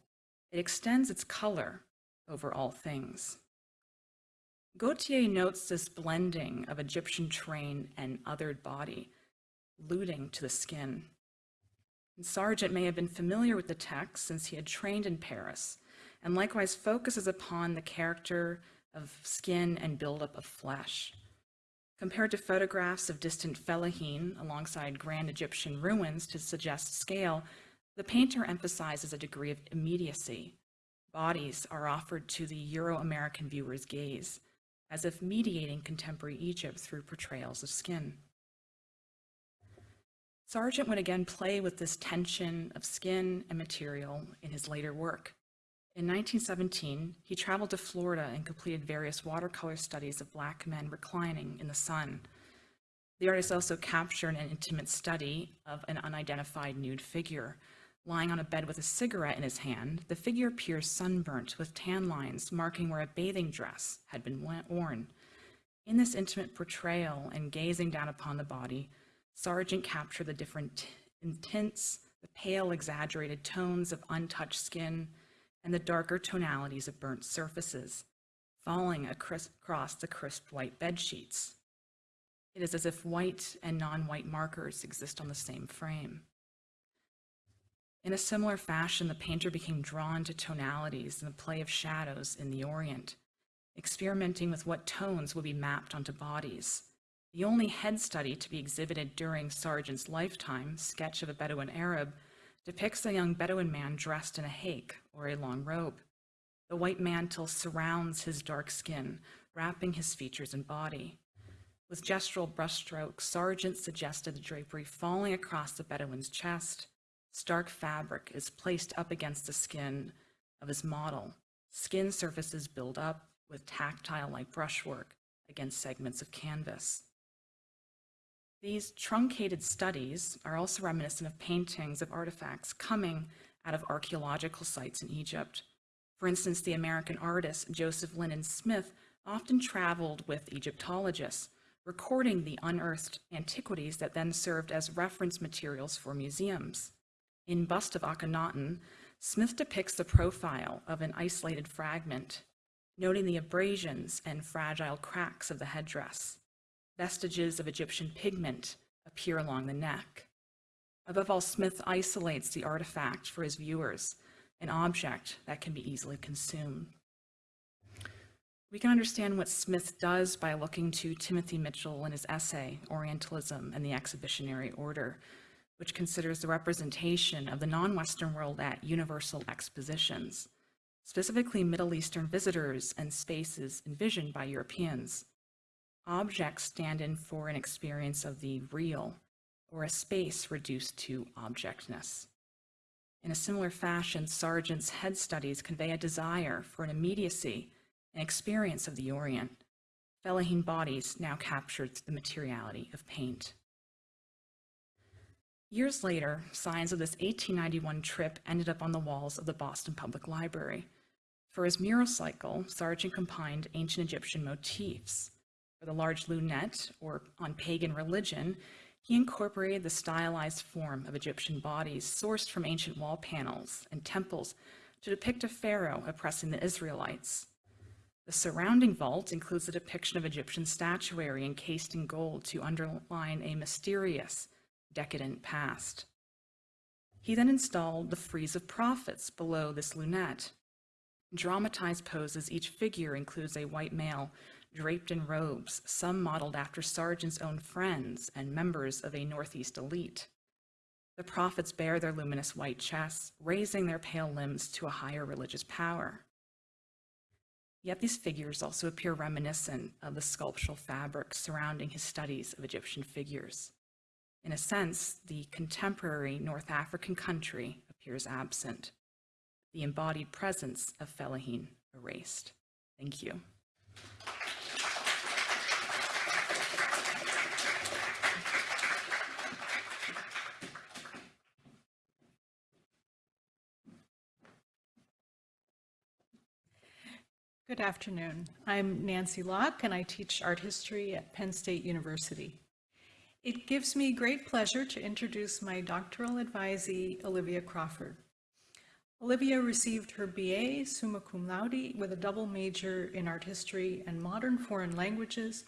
It extends its color over all things. Gautier notes this blending of Egyptian train and othered body, alluding to the skin. And Sargent may have been familiar with the text since he had trained in Paris and likewise focuses upon the character of skin and buildup of flesh. Compared to photographs of distant Fellahin alongside grand Egyptian ruins to suggest scale, the painter emphasizes a degree of immediacy. Bodies are offered to the Euro-American viewer's gaze, as if mediating contemporary Egypt through portrayals of skin. Sargent would again play with this tension of skin and material in his later work. In 1917, he traveled to Florida and completed various watercolor studies of black men reclining in the sun. The artist also captured an intimate study of an unidentified nude figure. Lying on a bed with a cigarette in his hand, the figure appears sunburnt with tan lines marking where a bathing dress had been worn. In this intimate portrayal and gazing down upon the body, Sargent captured the different tints, the pale, exaggerated tones of untouched skin, and the darker tonalities of burnt surfaces, falling across the crisp white bed sheets. It is as if white and non-white markers exist on the same frame. In a similar fashion, the painter became drawn to tonalities and the play of shadows in the Orient, experimenting with what tones would be mapped onto bodies. The only head study to be exhibited during Sargent's lifetime, Sketch of a Bedouin Arab, depicts a young Bedouin man dressed in a haik, or a long robe. The white mantle surrounds his dark skin, wrapping his features and body. With gestural brushstrokes, Sargent suggested the drapery falling across the Bedouin's chest. Stark fabric is placed up against the skin of his model. Skin surfaces build up with tactile-like brushwork against segments of canvas. These truncated studies are also reminiscent of paintings of artifacts coming out of archaeological sites in Egypt. For instance, the American artist Joseph Lindon Smith often traveled with Egyptologists, recording the unearthed antiquities that then served as reference materials for museums. In Bust of Akhenaten, Smith depicts the profile of an isolated fragment, noting the abrasions and fragile cracks of the headdress. Vestiges of Egyptian pigment appear along the neck. Above all, Smith isolates the artifact for his viewers, an object that can be easily consumed. We can understand what Smith does by looking to Timothy Mitchell and his essay, Orientalism and the Exhibitionary Order, which considers the representation of the non-Western world at universal expositions, specifically Middle Eastern visitors and spaces envisioned by Europeans. Objects stand in for an experience of the real, or a space reduced to objectness. In a similar fashion, Sargent's head studies convey a desire for an immediacy an experience of the Orient. Fellahin bodies now captured the materiality of paint. Years later, signs of this 1891 trip ended up on the walls of the Boston Public Library. For his mural cycle, Sargent combined ancient Egyptian motifs. For the large lunette, or on pagan religion, he incorporated the stylized form of Egyptian bodies sourced from ancient wall panels and temples to depict a pharaoh oppressing the Israelites. The surrounding vault includes a depiction of Egyptian statuary encased in gold to underline a mysterious, decadent past. He then installed the frieze of prophets below this lunette. In dramatized poses, each figure includes a white male draped in robes, some modeled after Sargent's own friends and members of a Northeast elite. The prophets bear their luminous white chests, raising their pale limbs to a higher religious power. Yet these figures also appear reminiscent of the sculptural fabric surrounding his studies of Egyptian figures. In a sense, the contemporary North African country appears absent, the embodied presence of Fellahin erased. Thank you. Good afternoon. I'm Nancy Locke, and I teach art history at Penn State University. It gives me great pleasure to introduce my doctoral advisee, Olivia Crawford. Olivia received her BA summa cum laude with a double major in art history and modern foreign languages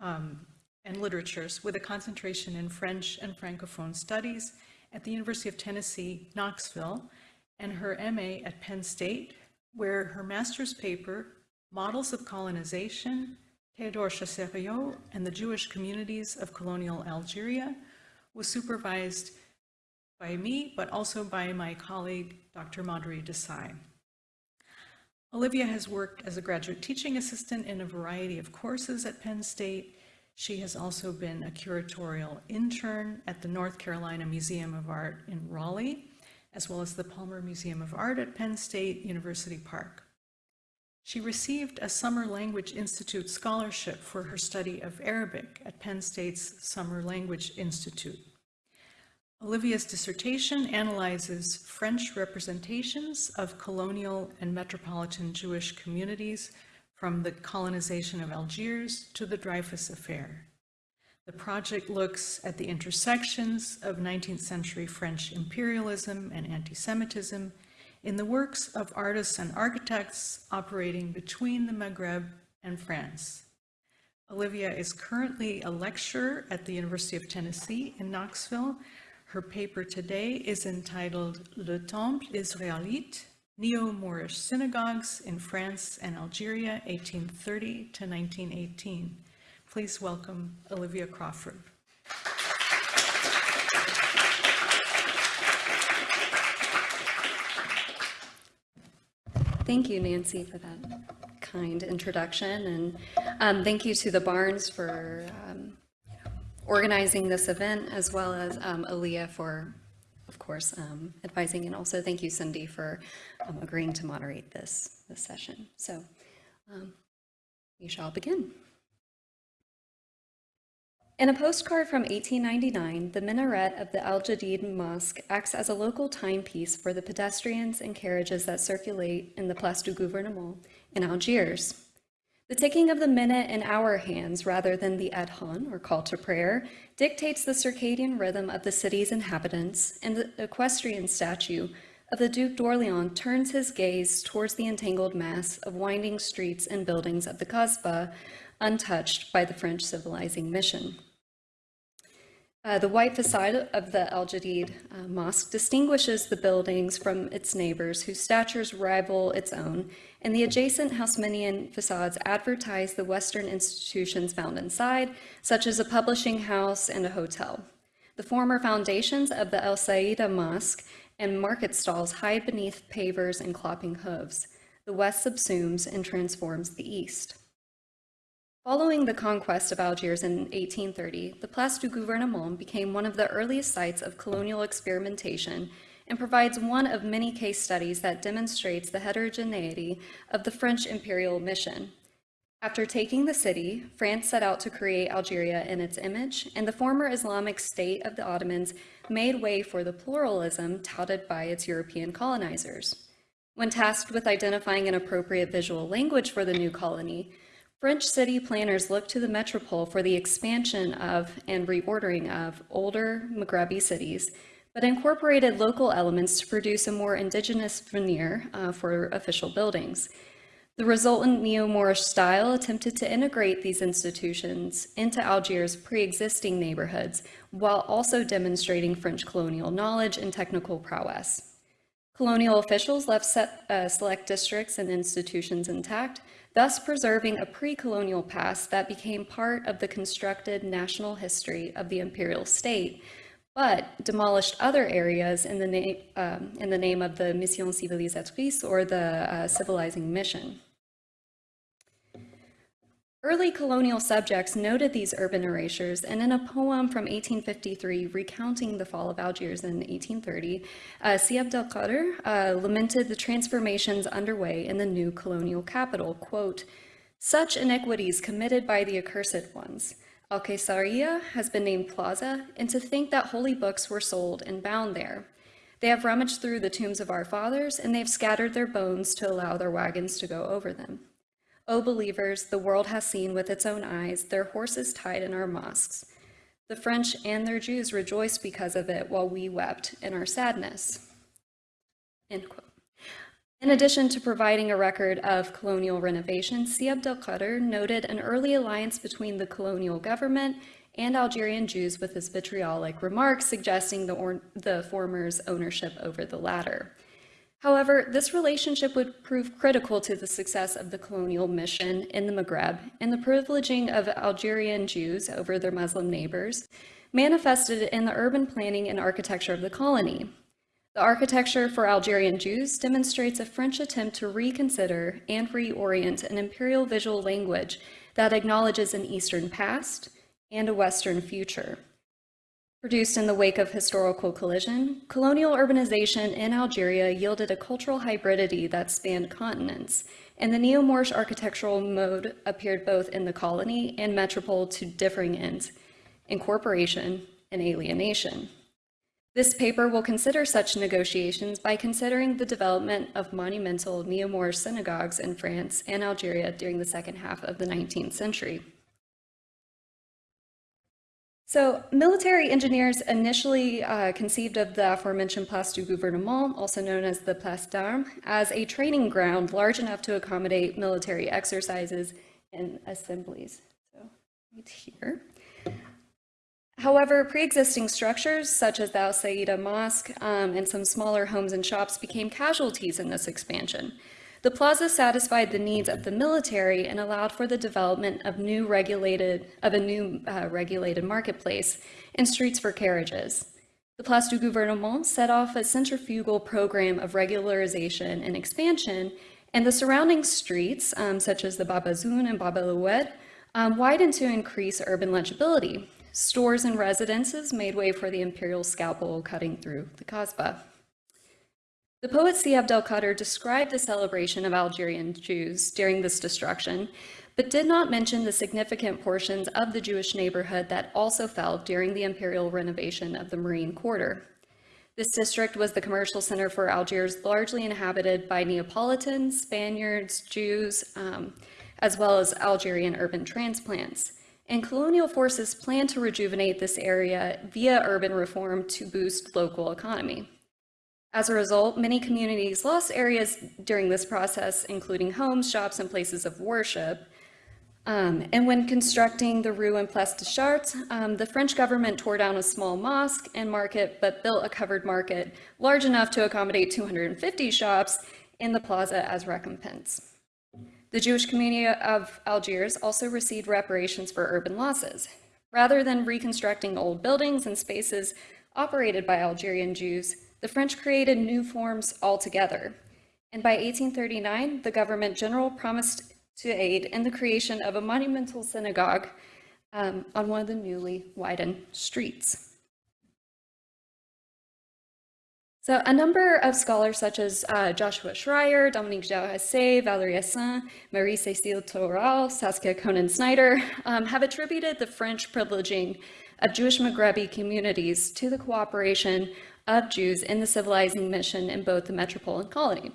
um, and literatures with a concentration in French and Francophone studies at the University of Tennessee, Knoxville, and her MA at Penn State where her master's paper, Models of Colonization, Theodore Chassériau and the Jewish Communities of Colonial Algeria, was supervised by me, but also by my colleague, Dr. Madhuri Desai. Olivia has worked as a graduate teaching assistant in a variety of courses at Penn State. She has also been a curatorial intern at the North Carolina Museum of Art in Raleigh, as well as the Palmer Museum of Art at Penn State University Park. She received a Summer Language Institute scholarship for her study of Arabic at Penn State's Summer Language Institute. Olivia's dissertation analyzes French representations of colonial and metropolitan Jewish communities from the colonization of Algiers to the Dreyfus Affair. The project looks at the intersections of 19th century French imperialism and anti-Semitism in the works of artists and architects operating between the Maghreb and France. Olivia is currently a lecturer at the University of Tennessee in Knoxville. Her paper today is entitled Le Temple Israélite, Neo-Moorish Synagogues in France and Algeria, 1830 to 1918. Please welcome Olivia Crawford. Thank you, Nancy, for that kind introduction, and um, thank you to the Barnes for um, organizing this event, as well as um, Aaliyah for, of course, um, advising, and also thank you, Cindy, for um, agreeing to moderate this, this session. So um, we shall begin. In a postcard from 1899, the minaret of the Al Jadid Mosque acts as a local timepiece for the pedestrians and carriages that circulate in the Place du Gouvernement in Algiers. The ticking of the minute and hour hands, rather than the adhan, or call to prayer, dictates the circadian rhythm of the city's inhabitants, and the equestrian statue of the Duke d'Orléans turns his gaze towards the entangled mass of winding streets and buildings of the Kasbah, untouched by the French civilizing mission. Uh, the white facade of the Al Jadid uh, Mosque distinguishes the buildings from its neighbors whose statures rival its own, and the adjacent Haussmannian facades advertise the Western institutions found inside, such as a publishing house and a hotel. The former foundations of the El Saida Mosque and market stalls hide beneath pavers and clopping hooves. The west subsumes and transforms the east. Following the conquest of Algiers in 1830, the Place du Gouvernement became one of the earliest sites of colonial experimentation and provides one of many case studies that demonstrates the heterogeneity of the French imperial mission. After taking the city, France set out to create Algeria in its image, and the former Islamic state of the Ottomans made way for the pluralism touted by its European colonizers. When tasked with identifying an appropriate visual language for the new colony, French city planners looked to the metropole for the expansion of and reordering of older Maghrebi cities, but incorporated local elements to produce a more indigenous veneer uh, for official buildings. The resultant neo-Moorish style attempted to integrate these institutions into Algiers' pre-existing neighborhoods, while also demonstrating French colonial knowledge and technical prowess. Colonial officials left set, uh, select districts and institutions intact, thus preserving a pre-colonial past that became part of the constructed national history of the imperial state, but demolished other areas in the, name, um, in the name of the mission civilisatrice or the uh, civilizing mission. Early colonial subjects noted these urban erasures, and in a poem from 1853 recounting the fall of Algiers in 1830, uh, Si Abdel Kader uh, lamented the transformations underway in the new colonial capital, quote, such iniquities committed by the accursed ones. Al-Qaisariya has been named Plaza, and to think that holy books were sold and bound there. They have rummaged through the tombs of our fathers, and they have scattered their bones to allow their wagons to go over them. O believers, the world has seen with its own eyes their horses tied in our mosques. The French and their Jews rejoiced because of it while we wept in our sadness. In addition to providing a record of colonial renovation, Si Abdel Kader noted an early alliance between the colonial government and Algerian Jews with his vitriolic remarks suggesting the, the former's ownership over the latter. However, this relationship would prove critical to the success of the colonial mission in the Maghreb, and the privileging of Algerian Jews over their Muslim neighbors manifested in the urban planning and architecture of the colony. The architecture for Algerian Jews demonstrates a French attempt to reconsider and reorient an imperial visual language that acknowledges an Eastern past and a Western future. Produced in the wake of historical collision, colonial urbanization in Algeria yielded a cultural hybridity that spanned continents, and the neo-Moorish architectural mode appeared both in the colony and metropole to differing ends, incorporation and alienation. This paper will consider such negotiations by considering the development of monumental neo-Moorish synagogues in France and Algeria during the second half of the 19th century. So military engineers initially uh, conceived of the aforementioned Place du Gouvernement, also known as the Place d'Armes, as a training ground large enough to accommodate military exercises and assemblies. So right here. However, pre-existing structures such as the Al Saida Mosque um, and some smaller homes and shops became casualties in this expansion. The plaza satisfied the needs of the military and allowed for the development of new regulated of a new uh, regulated marketplace and streets for carriages. The Place du Gouvernement set off a centrifugal program of regularization and expansion, and the surrounding streets, um, such as the Bab Azoun and Bab um, widened to increase urban legibility. Stores and residences made way for the imperial scalpel cutting through the Kasbah. The poet Si Abdel Kader described the celebration of Algerian Jews during this destruction, but did not mention the significant portions of the Jewish neighborhood that also fell during the imperial renovation of the Marine Quarter. This district was the commercial center for Algiers, largely inhabited by Neapolitans, Spaniards, Jews, um, as well as Algerian urban transplants and colonial forces planned to rejuvenate this area via urban reform to boost local economy. As a result, many communities lost areas during this process, including homes, shops, and places of worship. Um, and when constructing the Rue and Place des Chartres, um, the French government tore down a small mosque and market, but built a covered market large enough to accommodate 250 shops in the plaza as recompense. The Jewish community of Algiers also received reparations for urban losses. Rather than reconstructing old buildings and spaces operated by Algerian Jews, the French created new forms altogether. And by 1839, the government general promised to aid in the creation of a monumental synagogue um, on one of the newly widened streets. So a number of scholars such as uh, Joshua Schreier, Dominique Jarrassé, Valérie Assan, Marie-Cécile Toral, Saskia Coenen-Snyder um, have attributed the French privileging of Jewish Maghrebi communities to the cooperation of Jews in the civilizing mission in both the metropole and colony.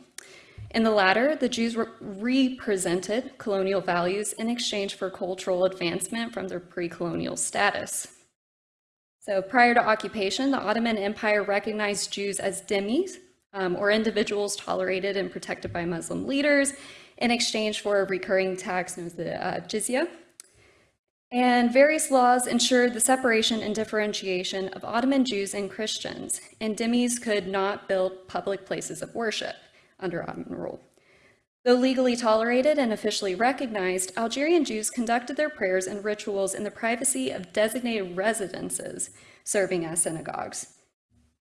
In the latter, the Jews were represented colonial values in exchange for cultural advancement from their pre-colonial status. So prior to occupation, the Ottoman Empire recognized Jews as dhimmis, um, or individuals tolerated and protected by Muslim leaders in exchange for a recurring tax known as the uh, jizya. And various laws ensured the separation and differentiation of Ottoman Jews and Christians, and dhimmis could not build public places of worship under Ottoman rule. Though legally tolerated and officially recognized, Algerian Jews conducted their prayers and rituals in the privacy of designated residences, serving as synagogues.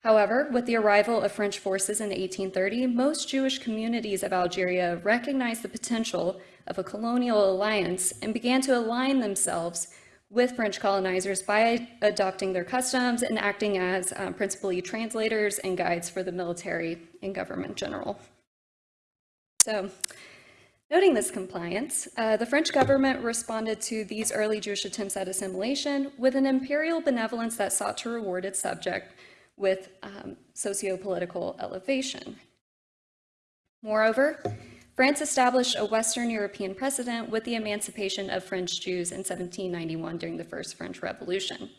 However, with the arrival of French forces in 1830, most Jewish communities of Algeria recognized the potential of a colonial alliance and began to align themselves with French colonizers by adopting their customs and acting as um, principally translators and guides for the military and government general. So, noting this compliance, uh, the French government responded to these early Jewish attempts at assimilation with an imperial benevolence that sought to reward its subject with um, socio-political elevation. Moreover, France established a Western European precedent with the emancipation of French Jews in 1791 during the First French Revolution.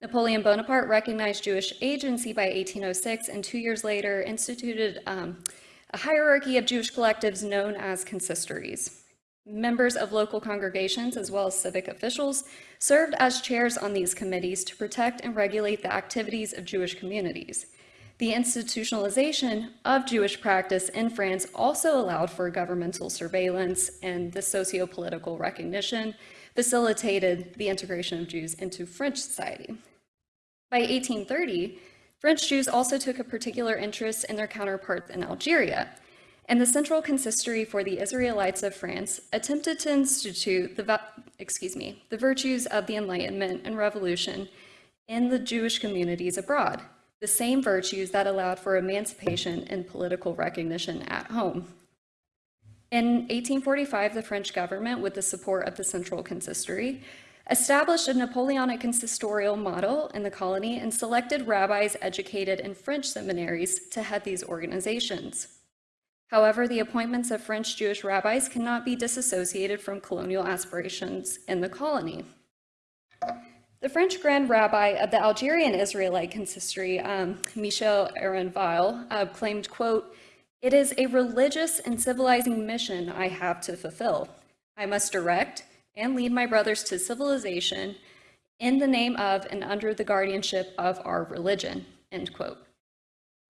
Napoleon Bonaparte recognized Jewish agency by 1806 and two years later instituted um, a hierarchy of Jewish collectives known as consistories. Members of local congregations, as well as civic officials, served as chairs on these committees to protect and regulate the activities of Jewish communities. The institutionalization of Jewish practice in France also allowed for governmental surveillance and the socio-political recognition facilitated the integration of Jews into French society. By 1830, French Jews also took a particular interest in their counterparts in Algeria, and the Central Consistory for the Israelites of France attempted to institute the, excuse me, the virtues of the Enlightenment and Revolution in the Jewish communities abroad, the same virtues that allowed for emancipation and political recognition at home. In 1845, the French government, with the support of the Central Consistory, established a Napoleonic consistorial model in the colony and selected rabbis educated in French seminaries to head these organizations. However, the appointments of French Jewish rabbis cannot be disassociated from colonial aspirations in the colony. The French Grand Rabbi of the Algerian Israelite Consistory, um, Michel Aron Weill, uh, claimed, quote, it is a religious and civilizing mission I have to fulfill. I must direct and lead my brothers to civilization in the name of and under the guardianship of our religion, end quote.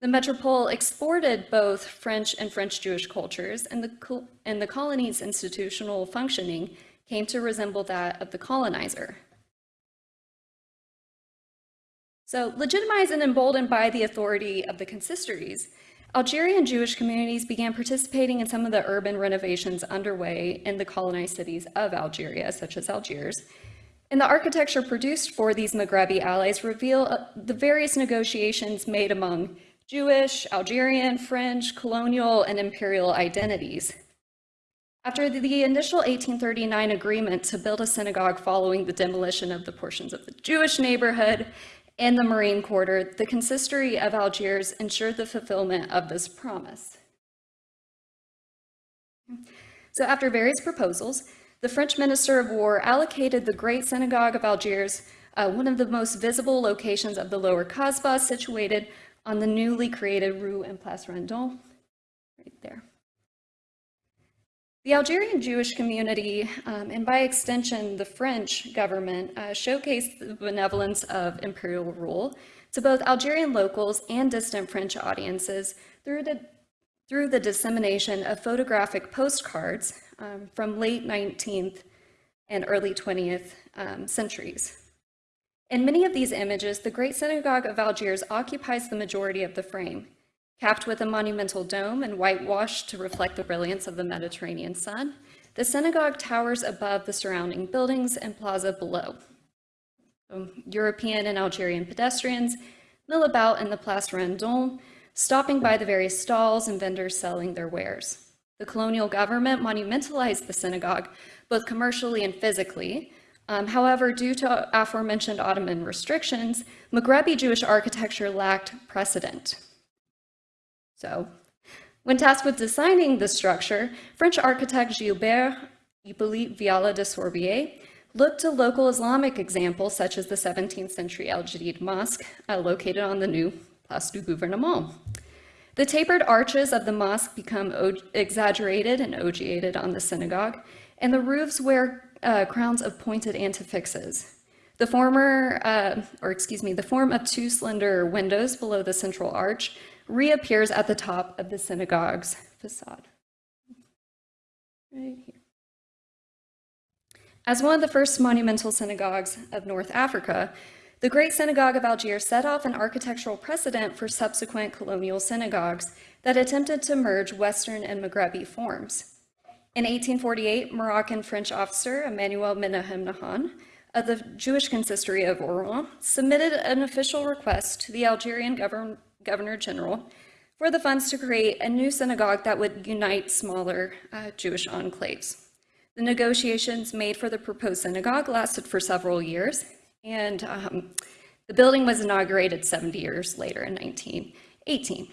The metropole exported both French and French Jewish cultures, and the, and the colony's institutional functioning came to resemble that of the colonizer. So, legitimized and emboldened by the authority of the consistories, Algerian Jewish communities began participating in some of the urban renovations underway in the colonized cities of Algeria, such as Algiers. And the architecture produced for these Maghrebi allies reveal uh, the various negotiations made among Jewish, Algerian, French, colonial, and imperial identities. After the initial 1839 agreement to build a synagogue following the demolition of the portions of the Jewish neighborhood and the Marine Quarter, the consistory of Algiers ensured the fulfillment of this promise. So after various proposals, the French Minister of War allocated the Great Synagogue of Algiers, uh, one of the most visible locations of the Lower Kasbah, situated on the newly created Rue and Place Vendôme, right there. The Algerian Jewish community, um, and by extension the French government, uh, showcased the benevolence of imperial rule to both Algerian locals and distant French audiences through the, through the dissemination of photographic postcards um, from late 19th and early 20th um, centuries. In many of these images, the Great Synagogue of Algiers occupies the majority of the frame, Capped with a monumental dome and whitewashed to reflect the brilliance of the Mediterranean sun, the synagogue towers above the surrounding buildings and plaza below. European and Algerian pedestrians mill about in the Place Vendôme, stopping by the various stalls and vendors selling their wares. The colonial government monumentalized the synagogue, both commercially and physically. Um, however, due to aforementioned Ottoman restrictions, Maghrebi Jewish architecture lacked precedent. So, when tasked with designing the structure, French architect Gilbert Hippolyte Viala de Sorbier looked to local Islamic examples such as the 17th century Al Jadid Mosque uh, located on the new Place du Gouvernement. The tapered arches of the mosque become exaggerated and ogiated on the synagogue, and the roofs wear uh, crowns of pointed antefixes. The former, uh, or excuse me, the form of two slender windows below the central arch reappears at the top of the synagogue's facade. Right here. As one of the first monumental synagogues of North Africa, the Great Synagogue of Algiers set off an architectural precedent for subsequent colonial synagogues that attempted to merge Western and Maghrebi forms. In 1848, Moroccan-French officer Emmanuel Menahem Nahon of the Jewish consistory of Oran submitted an official request to the Algerian government Governor General for the funds to create a new synagogue that would unite smaller uh, Jewish enclaves. The negotiations made for the proposed synagogue lasted for several years, and um, the building was inaugurated 70 years later in 1918.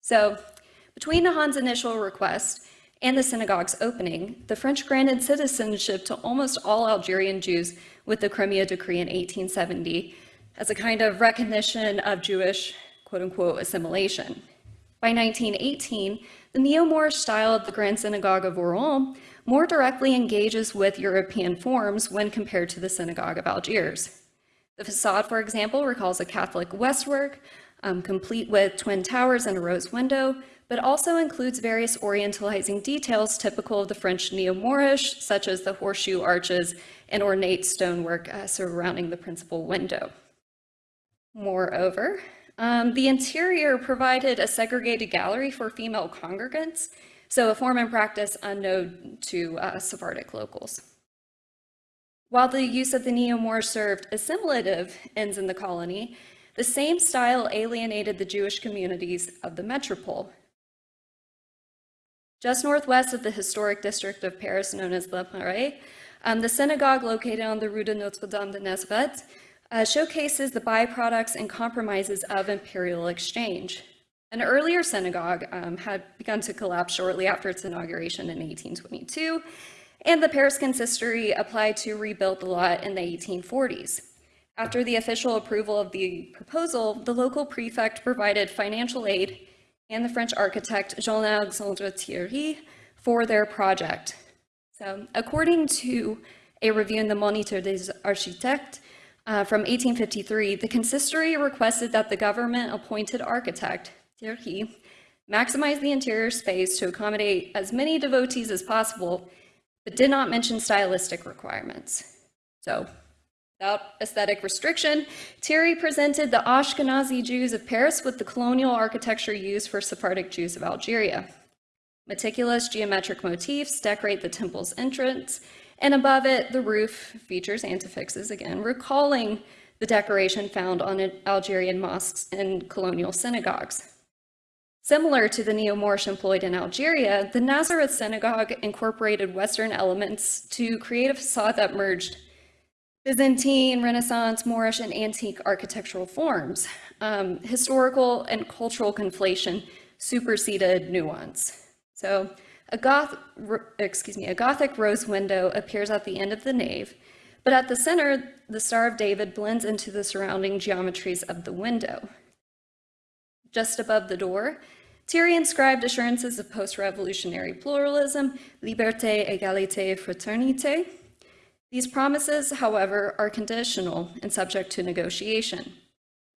So between Nahon's initial request and the synagogue's opening, the French granted citizenship to almost all Algerian Jews with the Crémieux Decree in 1870 as a kind of recognition of Jewish quote unquote assimilation. By 1918, the neo-Moorish style of the Grand Synagogue of Oran more directly engages with European forms when compared to the Synagogue of Algiers. The facade, for example, recalls a Catholic westwork, um, complete with twin towers and a rose window, but also includes various orientalizing details typical of the French Neo-Moorish, such as the horseshoe arches and ornate stonework uh, surrounding the principal window. Moreover, um, the interior provided a segregated gallery for female congregants, so a form and practice unknown to uh, Sephardic locals. While the use of the neo-Moorish served assimilative ends in the colony, the same style alienated the Jewish communities of the metropole. Just northwest of the historic district of Paris known as Le Marais, um, the synagogue located on the Rue de Notre-Dame de Nazareth uh, showcases the byproducts and compromises of imperial exchange. An earlier synagogue um, had begun to collapse shortly after its inauguration in 1822, and the Paris Consistory applied to rebuild the lot in the 1840s. After the official approval of the proposal, the local prefect provided financial aid and the French architect Jean-Alexandre Thierry for their project. So according to a review in the Moniteur des Architectes uh, from 1853, the consistory requested that the government-appointed architect, Thierry, maximize the interior space to accommodate as many devotees as possible, but did not mention stylistic requirements. So Without aesthetic restriction, Thierry presented the Ashkenazi Jews of Paris with the colonial architecture used for Sephardic Jews of Algeria. Meticulous geometric motifs decorate the temple's entrance, and above it, the roof features antefixes again, recalling the decoration found on Algerian mosques and colonial synagogues. Similar to the neo-Moorish employed in Algeria, the Nazareth synagogue incorporated Western elements to create a facade that merged Byzantine, Renaissance, Moorish, and antique architectural forms. Um, historical and cultural conflation superseded nuance. So a, goth, excuse me, a Gothic rose window appears at the end of the nave, but at the center, the Star of David blends into the surrounding geometries of the window. Just above the door, Thierry inscribed assurances of post-revolutionary pluralism, liberté, égalité, fraternité, these promises, however, are conditional and subject to negotiation.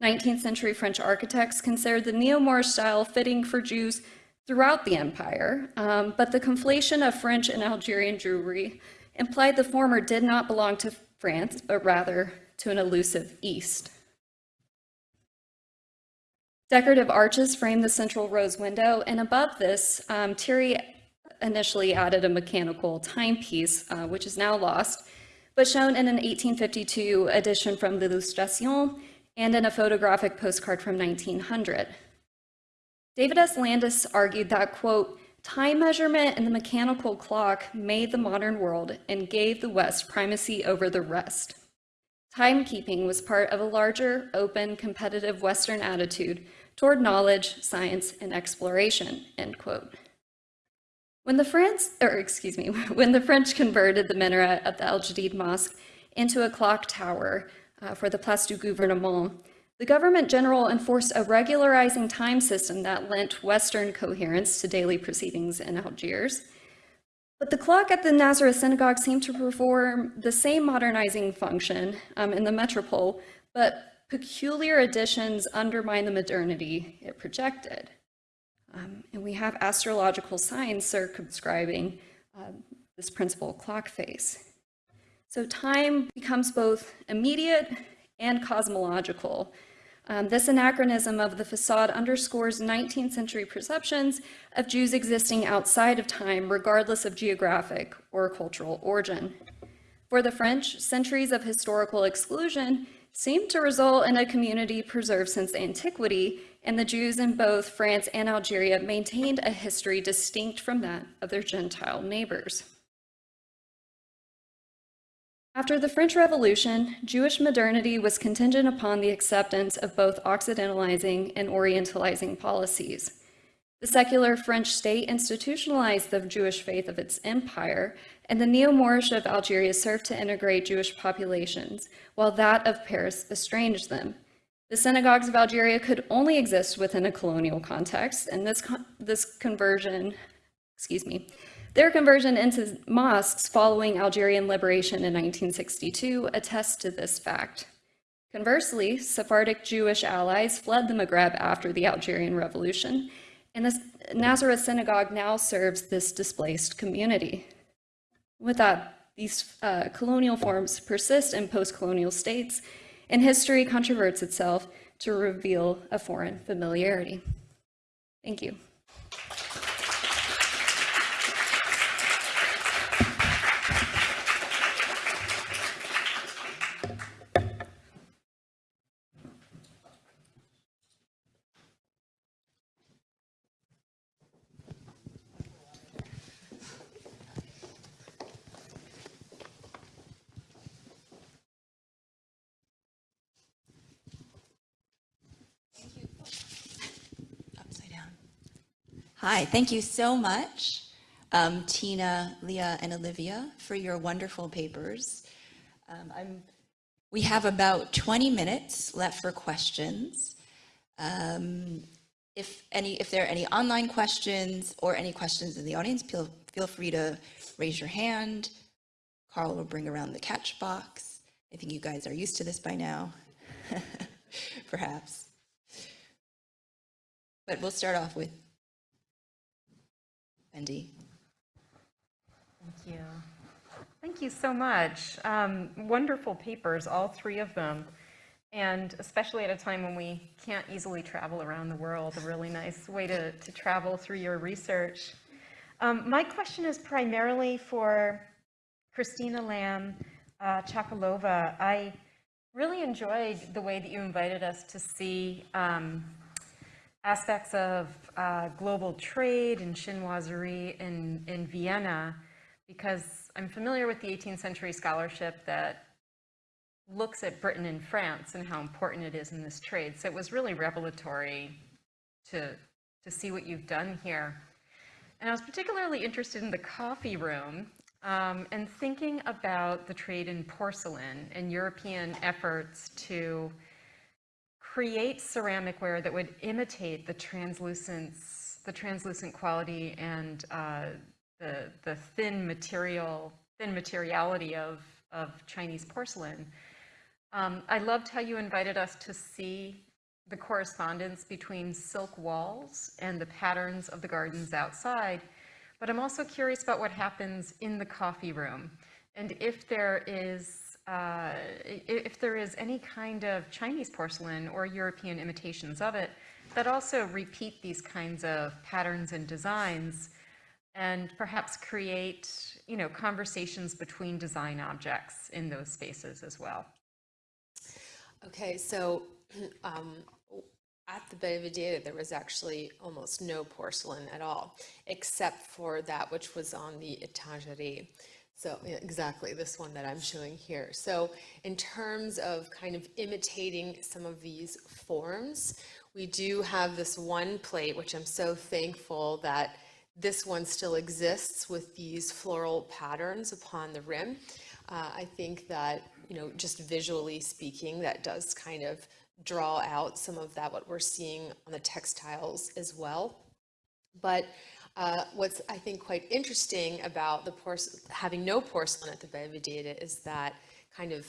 19th century French architects considered the Neo-Moorish style fitting for Jews throughout the empire, um, but the conflation of French and Algerian Jewry implied the former did not belong to France, but rather to an elusive East. Decorative arches frame the central rose window, and above this, um, Thierry initially added a mechanical timepiece, uh, which is now lost, but shown in an 1852 edition from l'Illustration and in a photographic postcard from 1900. David S. Landes argued that, quote, time measurement and the mechanical clock made the modern world and gave the West primacy over the rest. Timekeeping was part of a larger, open, competitive Western attitude toward knowledge, science, and exploration, end quote. When the France, or excuse me, when the French converted the minaret of the Al Jadid Mosque into a clock tower uh, for the Place du Gouvernement, the government general enforced a regularizing time system that lent Western coherence to daily proceedings in Algiers. But the clock at the Nazareth synagogue seemed to perform the same modernizing function um, in the metropole, but peculiar additions undermine the modernity it projected. Um, and we have astrological signs circumscribing uh, this principal clock face. So time becomes both immediate and cosmological. Um, this anachronism of the facade underscores 19th century perceptions of Jews existing outside of time, regardless of geographic or cultural origin. For the French, centuries of historical exclusion seem to result in a community preserved since antiquity and the Jews in both France and Algeria maintained a history distinct from that of their Gentile neighbors. After the French Revolution, Jewish modernity was contingent upon the acceptance of both Occidentalizing and Orientalizing policies. The secular French state institutionalized the Jewish faith of its empire, and the Neo-Moorish of Algeria served to integrate Jewish populations, while that of Paris estranged them. The synagogues of Algeria could only exist within a colonial context, and this, con this conversion, excuse me, their conversion into mosques following Algerian liberation in 1962 attests to this fact. Conversely, Sephardic Jewish allies fled the Maghreb after the Algerian Revolution, and the Nazareth Synagogue now serves this displaced community. With that, these uh, colonial forms persist in post-colonial states, and history controverts itself to reveal a foreign familiarity. Thank you. Hi, thank you so much, um, Tina, Leah, and Olivia, for your wonderful papers. Um, we have about 20 minutes left for questions. Um, if any, if there are any online questions or any questions in the audience, feel, feel free to raise your hand. Carl will bring around the catch box. I think you guys are used to this by now, perhaps. But we'll start off with Wendy. Thank you. Thank you so much. Um, Wonderful papers, all three of them. And especially at a time when we can't easily travel around the world, a really nice way to, to travel through your research. Um, My question is primarily for Christina Lamb uh, Chakalova. I really enjoyed the way that you invited us to see um, aspects of uh, global trade and chinoiserie in, in Vienna, because I'm familiar with the 18th century scholarship that looks at Britain and France and how important it is in this trade. So it was really revelatory to, to see what you've done here. And I was particularly interested in the coffee room um, and thinking about the trade in porcelain and European efforts to create ceramic ware that would imitate the translucence, the translucent quality and uh, the, the thin material, thin materiality of, of Chinese porcelain. Um, I loved how you invited us to see the correspondence between silk walls and the patterns of the gardens outside. But I'm also curious about what happens in the coffee room and if there is uh, if there is any kind of Chinese porcelain or European imitations of it that also repeat these kinds of patterns and designs and perhaps create, you know, conversations between design objects in those spaces as well. Okay, so um, at the Belvedere, there was actually almost no porcelain at all, except for that which was on the Étagerie. So yeah, exactly this one that I'm showing here. So in terms of kind of imitating some of these forms, we do have this one plate, which I'm so thankful that this one still exists with these floral patterns upon the rim. Uh, I think that, you know, just visually speaking, that does kind of draw out some of that, what we're seeing on the textiles as well. But uh, what's, I think, quite interesting about the having no porcelain at the Belvedere is that kind of,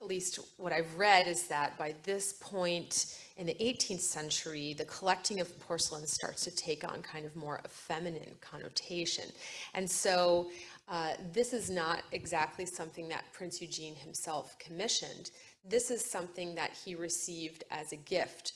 at least what I've read is that by this point in the 18th century, the collecting of porcelain starts to take on kind of more a feminine connotation. And so uh, this is not exactly something that Prince Eugene himself commissioned. This is something that he received as a gift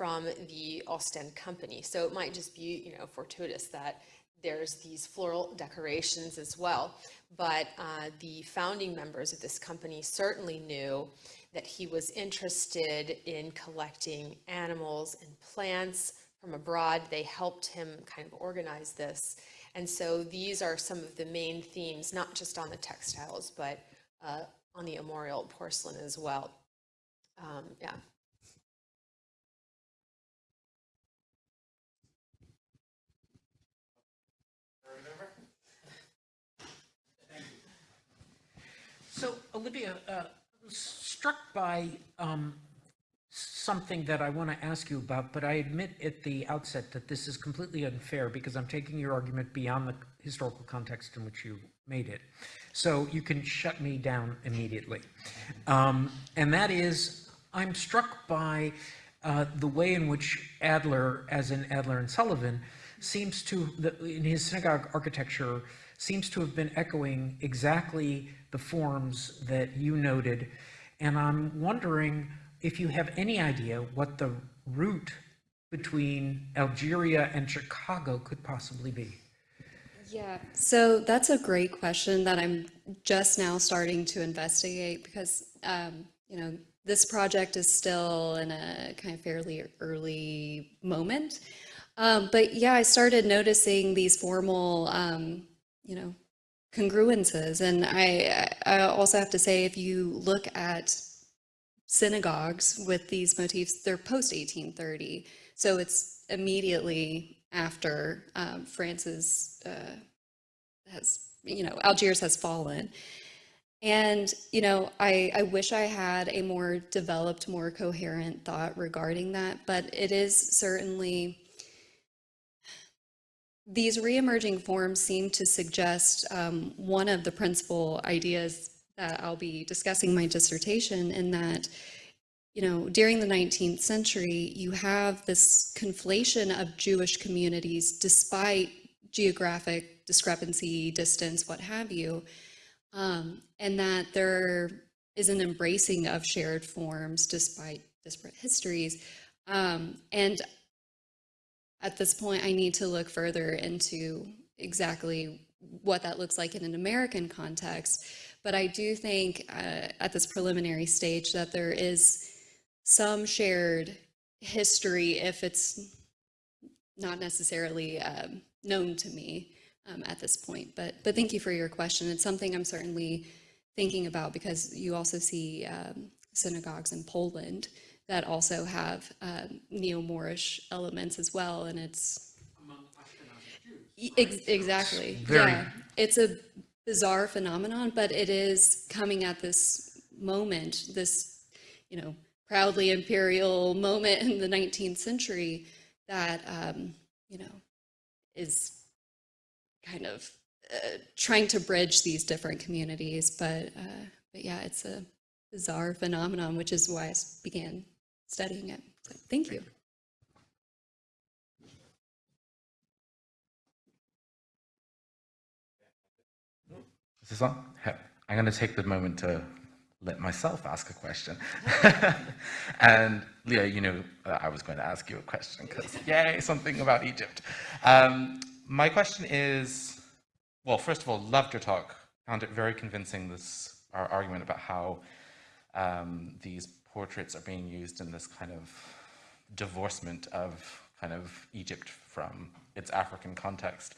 from the Ostend Company. So it might just be, you know, fortuitous that there's these floral decorations as well. But uh, the founding members of this company certainly knew that he was interested in collecting animals and plants from abroad. They helped him kind of organize this. And so these are some of the main themes, not just on the textiles, but uh, on the armorial porcelain as well. Um, yeah. So Olivia, uh, struck by um, something that I want to ask you about, but I admit at the outset that this is completely unfair because I'm taking your argument beyond the historical context in which you made it. So you can shut me down immediately. Um, And that is, I'm struck by uh, the way in which Adler, as in Adler and Sullivan, seems to, in his synagogue architecture, seems to have been echoing exactly the forms that you noted. And I'm wondering if you have any idea what the route between Algeria and Chicago could possibly be. Yeah, so that's a great question that I'm just now starting to investigate because, um, you know, this project is still in a kind of fairly early moment. Um, but yeah, I started noticing these formal, um, you know, congruences. And I, I also have to say, if you look at synagogues with these motifs, they're post 1830. So it's immediately after um, France's uh, has, you know, Algiers has fallen. And, you know, I, I wish I had a more developed, more coherent thought regarding that, but it is certainly, these reemerging forms seem to suggest um, one of the principal ideas that I'll be discussing my dissertation in that, you know, during the 19th century, you have this conflation of Jewish communities despite geographic discrepancy, distance, what have you, um, and that there is an embracing of shared forms despite disparate histories. Um, and at this point, I need to look further into exactly what that looks like in an American context. But I do think uh, at this preliminary stage that there is some shared history, if it's not necessarily um, known to me um, at this point. But but thank you for your question. It's something I'm certainly thinking about because you also see um, synagogues in Poland that also have um, neo-Moorish elements as well, and it's E- ex- exactly Very- yeah. It's a bizarre phenomenon, but it is coming at this moment, this you know proudly imperial moment in the 19th century that um, you know is kind of uh, trying to bridge these different communities. But, uh, but yeah, it's a bizarre phenomenon, which is why I s- began studying it. So thank you. Is this on? I'm going to take the moment to let myself ask a question. and Leah, you know, I was going to ask you a question because, yay, something about Egypt. Um, my question is well, first of all, loved your talk. Found it very convincing, this our argument about how um, these portraits are being used in this kind of divorcement of kind of Egypt from its African context.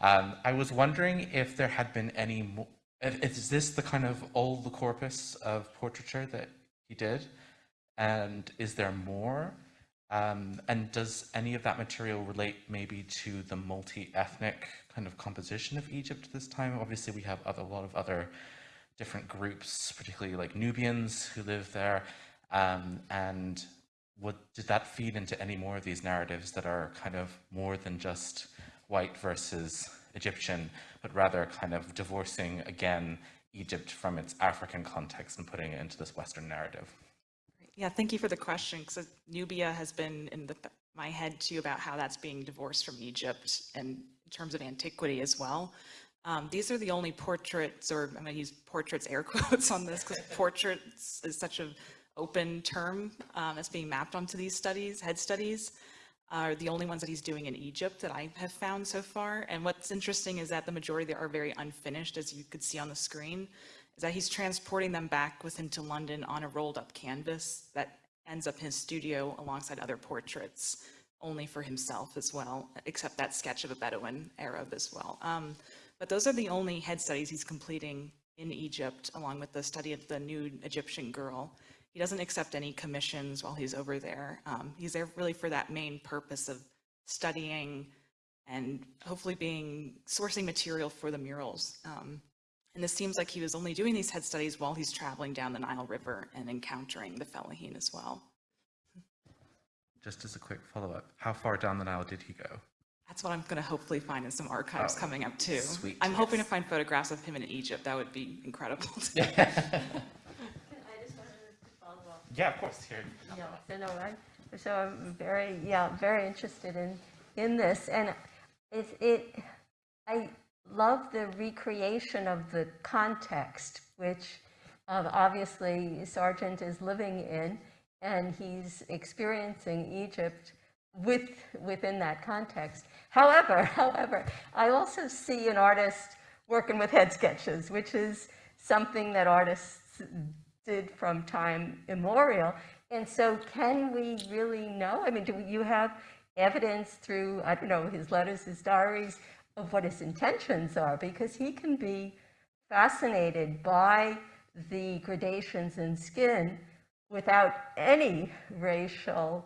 Um, I was wondering if there had been any more, is this the kind of all the corpus of portraiture that he did? And is there more? Um, and does any of that material relate maybe to the multi-ethnic kind of composition of Egypt this time? Obviously, we have other, a lot of other different groups, particularly like Nubians who live there. Um, and did that feed into any more of these narratives that are kind of more than just white versus Egyptian, but rather kind of divorcing again Egypt from its African context and putting it into this Western narrative? Yeah, thank you for the question, because Nubia has been in the, my head too about how that's being divorced from Egypt and in terms of antiquity as well. Um, these are the only portraits, or I'm going to use portraits air quotes on this, because portraits is such an open term um, that's being mapped onto these studies, head studies, are the only ones that he's doing in Egypt that I have found so far. And what's interesting is that the majority are very unfinished, as you could see on the screen is that he's transporting them back with him to London on a rolled up canvas that ends up in his studio alongside other portraits, only for himself as well, except that sketch of a Bedouin Arab as well. Um, but those are the only head studies he's completing in Egypt, along with the study of the nude Egyptian girl. He doesn't accept any commissions while he's over there. Um, he's there really for that main purpose of studying and hopefully being sourcing material for the murals. Um, and this seems like he was only doing these head studies while he's traveling down the Nile River and encountering the Fellaheen as well. Just as a quick follow-up, how far down the Nile did he go? That's what I'm going to hopefully find in some archives Oh, coming up too. sweet, I'm hoping to find photographs of him in Egypt. That would be incredible. Yeah, of course, here. Yeah, so no, I, so I'm very, yeah, very interested in, in this. And it, it, I love the recreation of the context, which um, obviously Sargent is living in, and he's experiencing Egypt with, within that context. However, however, I also see an artist working with head sketches, which is something that artists did from time immemorial. And so can we really know? I mean, do you have evidence through, I don't know, his letters, his diaries, of what his intentions are? Because he can be fascinated by the gradations in skin without any racial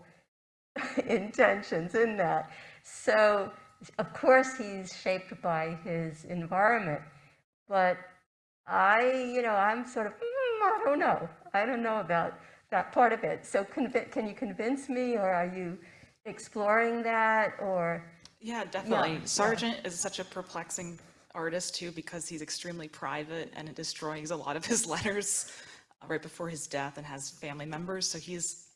intentions in that. So, of course, he's shaped by his environment, but I, you know, I'm sort of, I don't know. I don't know about that part of it. So, can you convince me, or are you exploring that, or? Yeah, definitely. yeah. Sargent is such a perplexing artist too because he's extremely private and it destroys a lot of his letters uh, right before his death and has family members. So he's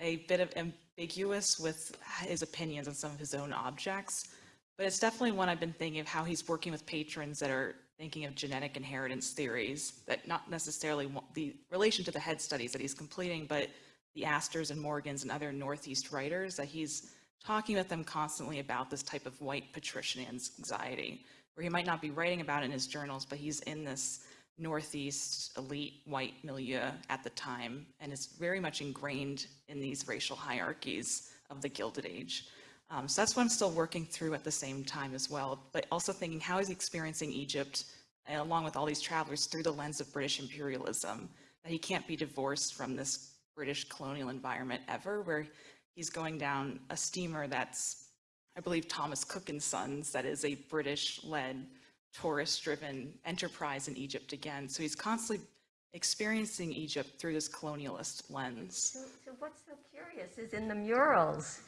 a bit of ambiguous with his opinions on some of his own objects. But it's definitely one I've been thinking of how he's working with patrons that are thinking of genetic inheritance theories that not necessarily the relation to the head studies that he's completing, but the Astors and Morgans and other Northeast writers that he's talking with them constantly about this type of white patrician anxiety, where he might not be writing about in his journals, but he's in this Northeast elite white milieu at the time and is very much ingrained in these racial hierarchies of the Gilded Age. Um, so that's what I'm still working through at the same time as well, but also thinking how is he experiencing Egypt uh, along with all these travelers through the lens of British imperialism, that he can't be divorced from this British colonial environment ever, where he's going down a steamer that's, I believe, Thomas Cook and Sons, that is a British-led, tourist-driven enterprise in Egypt again. So he's constantly experiencing Egypt through this colonialist lens. So, so what's so curious is in the murals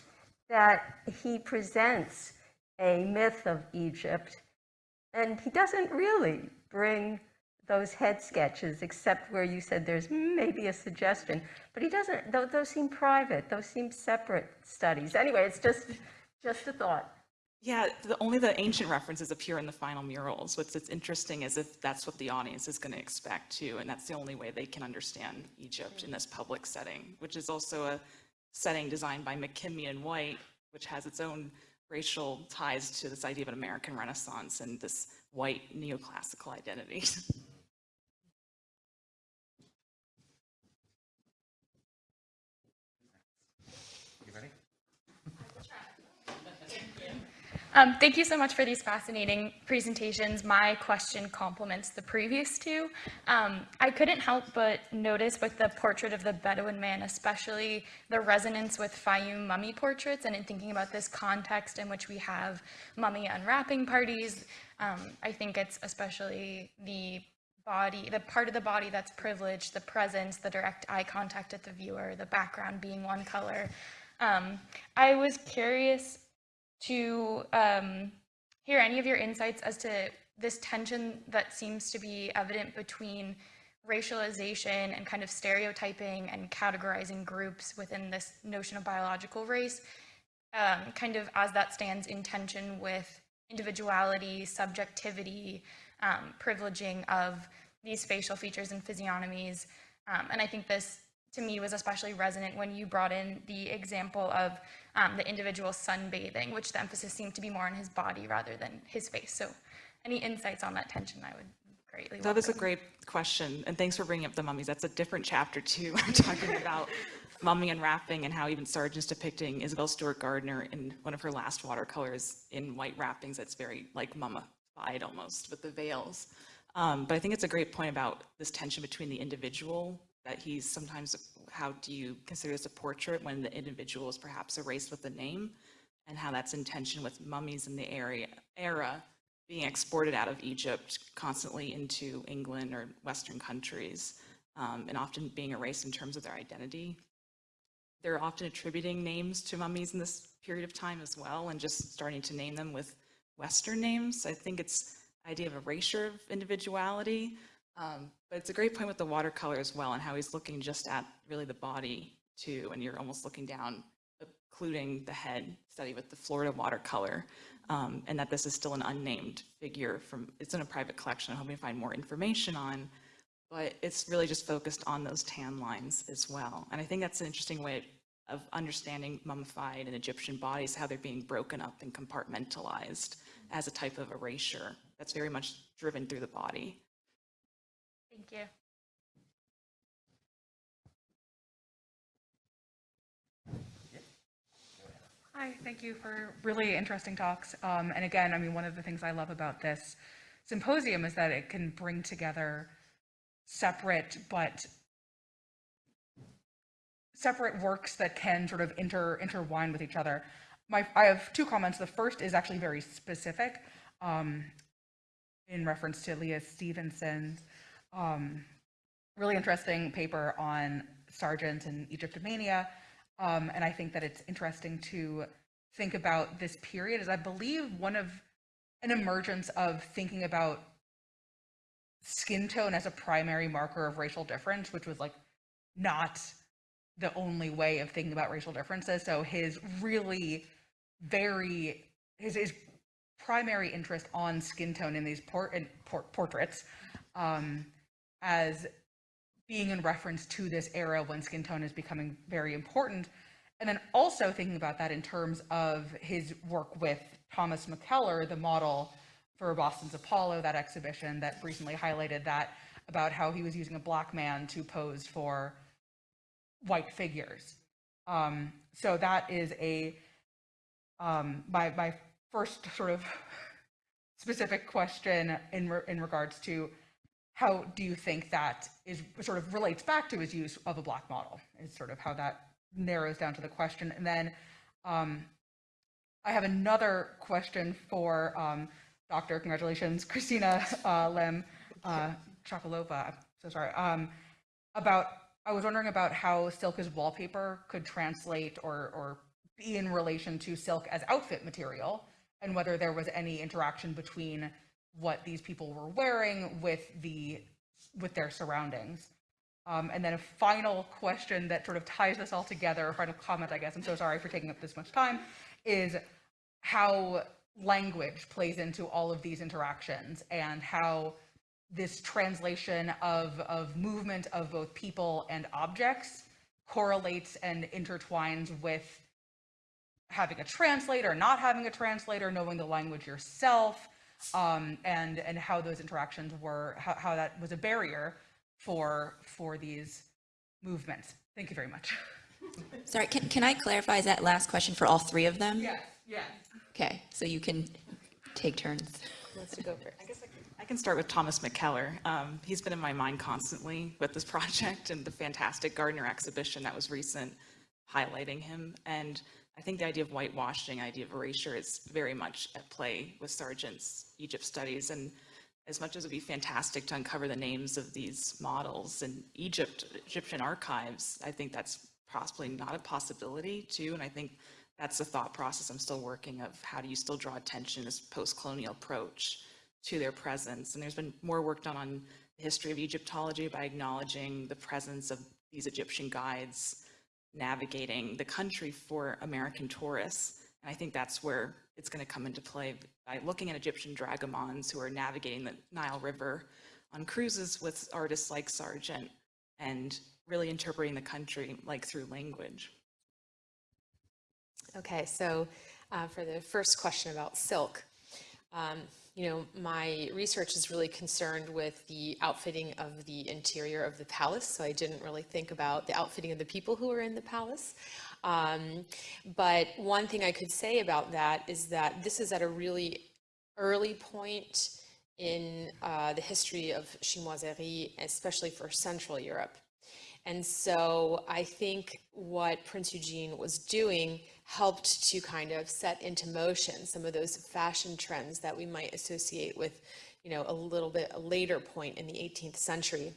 that he presents a myth of Egypt, and he doesn't really bring those head sketches, except where you said there's maybe a suggestion, but he doesn't. Those, those seem private. Those seem separate studies. Anyway, it's just just a thought. Yeah, the, only the ancient references appear in the final murals. What's interesting is if that's what the audience is going to expect too, and that's the only way they can understand Egypt in this public setting, which is also a setting designed by McKim, Mead and White, which has its own racial ties to this idea of an American Renaissance and this white neoclassical identity. Um, thank you so much for these fascinating presentations. My question complements the previous two. Um, I couldn't help but notice with the portrait of the Bedouin man, especially the resonance with Fayum mummy portraits, and in thinking about this context in which we have mummy unwrapping parties, um, I think it's especially the body, the part of the body that's privileged, the presence, the direct eye contact at the viewer, the background being one color. Um, I was curious to um, hear any of your insights as to this tension that seems to be evident between racialization and kind of stereotyping and categorizing groups within this notion of biological race, um, kind of as that stands in tension with individuality, subjectivity, um, privileging of these facial features and physiognomies. Um, and I think this to me was especially resonant when you brought in the example of um, the individual sunbathing, which the emphasis seemed to be more on his body rather than his face. So any insights on that tension, I would greatly love. That is a great question, and thanks for bringing up the mummies. That's a different chapter too. I'm talking about mummy unwrapping and how even Sargent's depicting Isabel Stewart Gardner in one of her last watercolors in white wrappings that's very like mummified almost with the veils. Um, but I think it's a great point about this tension between the individual that he's sometimes, how do you consider this a portrait when the individual is perhaps erased with the name? And how that's in tension with mummies in the area, era being exported out of Egypt constantly into England or Western countries, um, and often being erased in terms of their identity. They're often attributing names to mummies in this period of time as well, and just starting to name them with Western names. I think it's idea of erasure of individuality, Um, but it's a great point with the watercolor as well and how he's looking just at really the body too, and you're almost looking down, including the head study with the Florida watercolor, um, and that this is still an unnamed figure from, it's in a private collection, I'm hoping to find more information on, but it's really just focused on those tan lines as well. And I think that's an interesting way of understanding mummified and Egyptian bodies, how they're being broken up and compartmentalized as a type of erasure that's very much driven through the body. Thank you. Hi, thank you for really interesting talks. Um, and again, I mean, one of the things I love about this symposium is that it can bring together separate but separate works that can sort of inter intertwine with each other. My, I have two comments. The first is actually very specific um, in reference to Leah Stevenson's um, really interesting paper on Sargent and Egyptomania. Um, and I think that it's interesting to think about this period as I believe one of an emergence of thinking about skin tone as a primary marker of racial difference, which was like not the only way of thinking about racial differences. So his really very his, his primary interest on skin tone in these port, in port, portraits um, as being in reference to this era when skin tone is becoming very important. And then also thinking about that in terms of his work with Thomas McKeller, the model for Boston's Apollo, that exhibition that recently highlighted that about how he was using a black man to pose for white figures. Um, so that is a um, my my first sort of specific question in re- in regards to how do you think that is sort of relates back to his use of a black model is sort of how that narrows down to the question. And then um, i have another question for um, doctor congratulations christina uh, lem uh, chocolova i'm so sorry um, about i was wondering about how silk as wallpaper could translate or or be in relation to silk as outfit material and whether there was any interaction between what these people were wearing with the with their surroundings. Um, and then a final question that sort of ties this all together, a final comment, I guess, I'm so sorry for taking up this much time, is how language plays into all of these interactions and how this translation of, of movement of both people and objects correlates and intertwines with having a translator, not having a translator, knowing the language yourself, um, and and how those interactions were, how, how that was a barrier for for these movements. Thank you very much. Sorry, can, can I clarify, that last question for all three of them? Yes, yes. Okay, so you can take turns. Wants to go first? I guess I can, I can start with Thomas McKeller. Um, he's been in my mind constantly with this project and the fantastic Gardner exhibition that was recent highlighting him. And I think the idea of whitewashing, idea of erasure is very much at play with Sargent's Egypt studies. And as much as it'd be fantastic to uncover the names of these models in Egypt, Egyptian archives, I think that's possibly not a possibility too. And I think that's the thought process I'm still working of how do you still draw attention this post-colonial approach to their presence. And there's been more work done on the history of Egyptology by acknowledging the presence of these Egyptian guides navigating the country for American tourists. And I think that's where it's going to come into play by looking at Egyptian dragomans who are navigating the Nile River on cruises with artists like Sargent and really interpreting the country like through language. Okay, so uh, for the first question about silk, um, you know, my research is really concerned with the outfitting of the interior of the palace, so I didn't really think about the outfitting of the people who were in the palace. Um, but one thing I could say about that is that this is at a really early point in uh, the history of chinoiserie, especially for Central Europe. And so I think what Prince Eugene was doing helped to kind of set into motion some of those fashion trends that we might associate with, you know, a little bit a later point in the 18th century,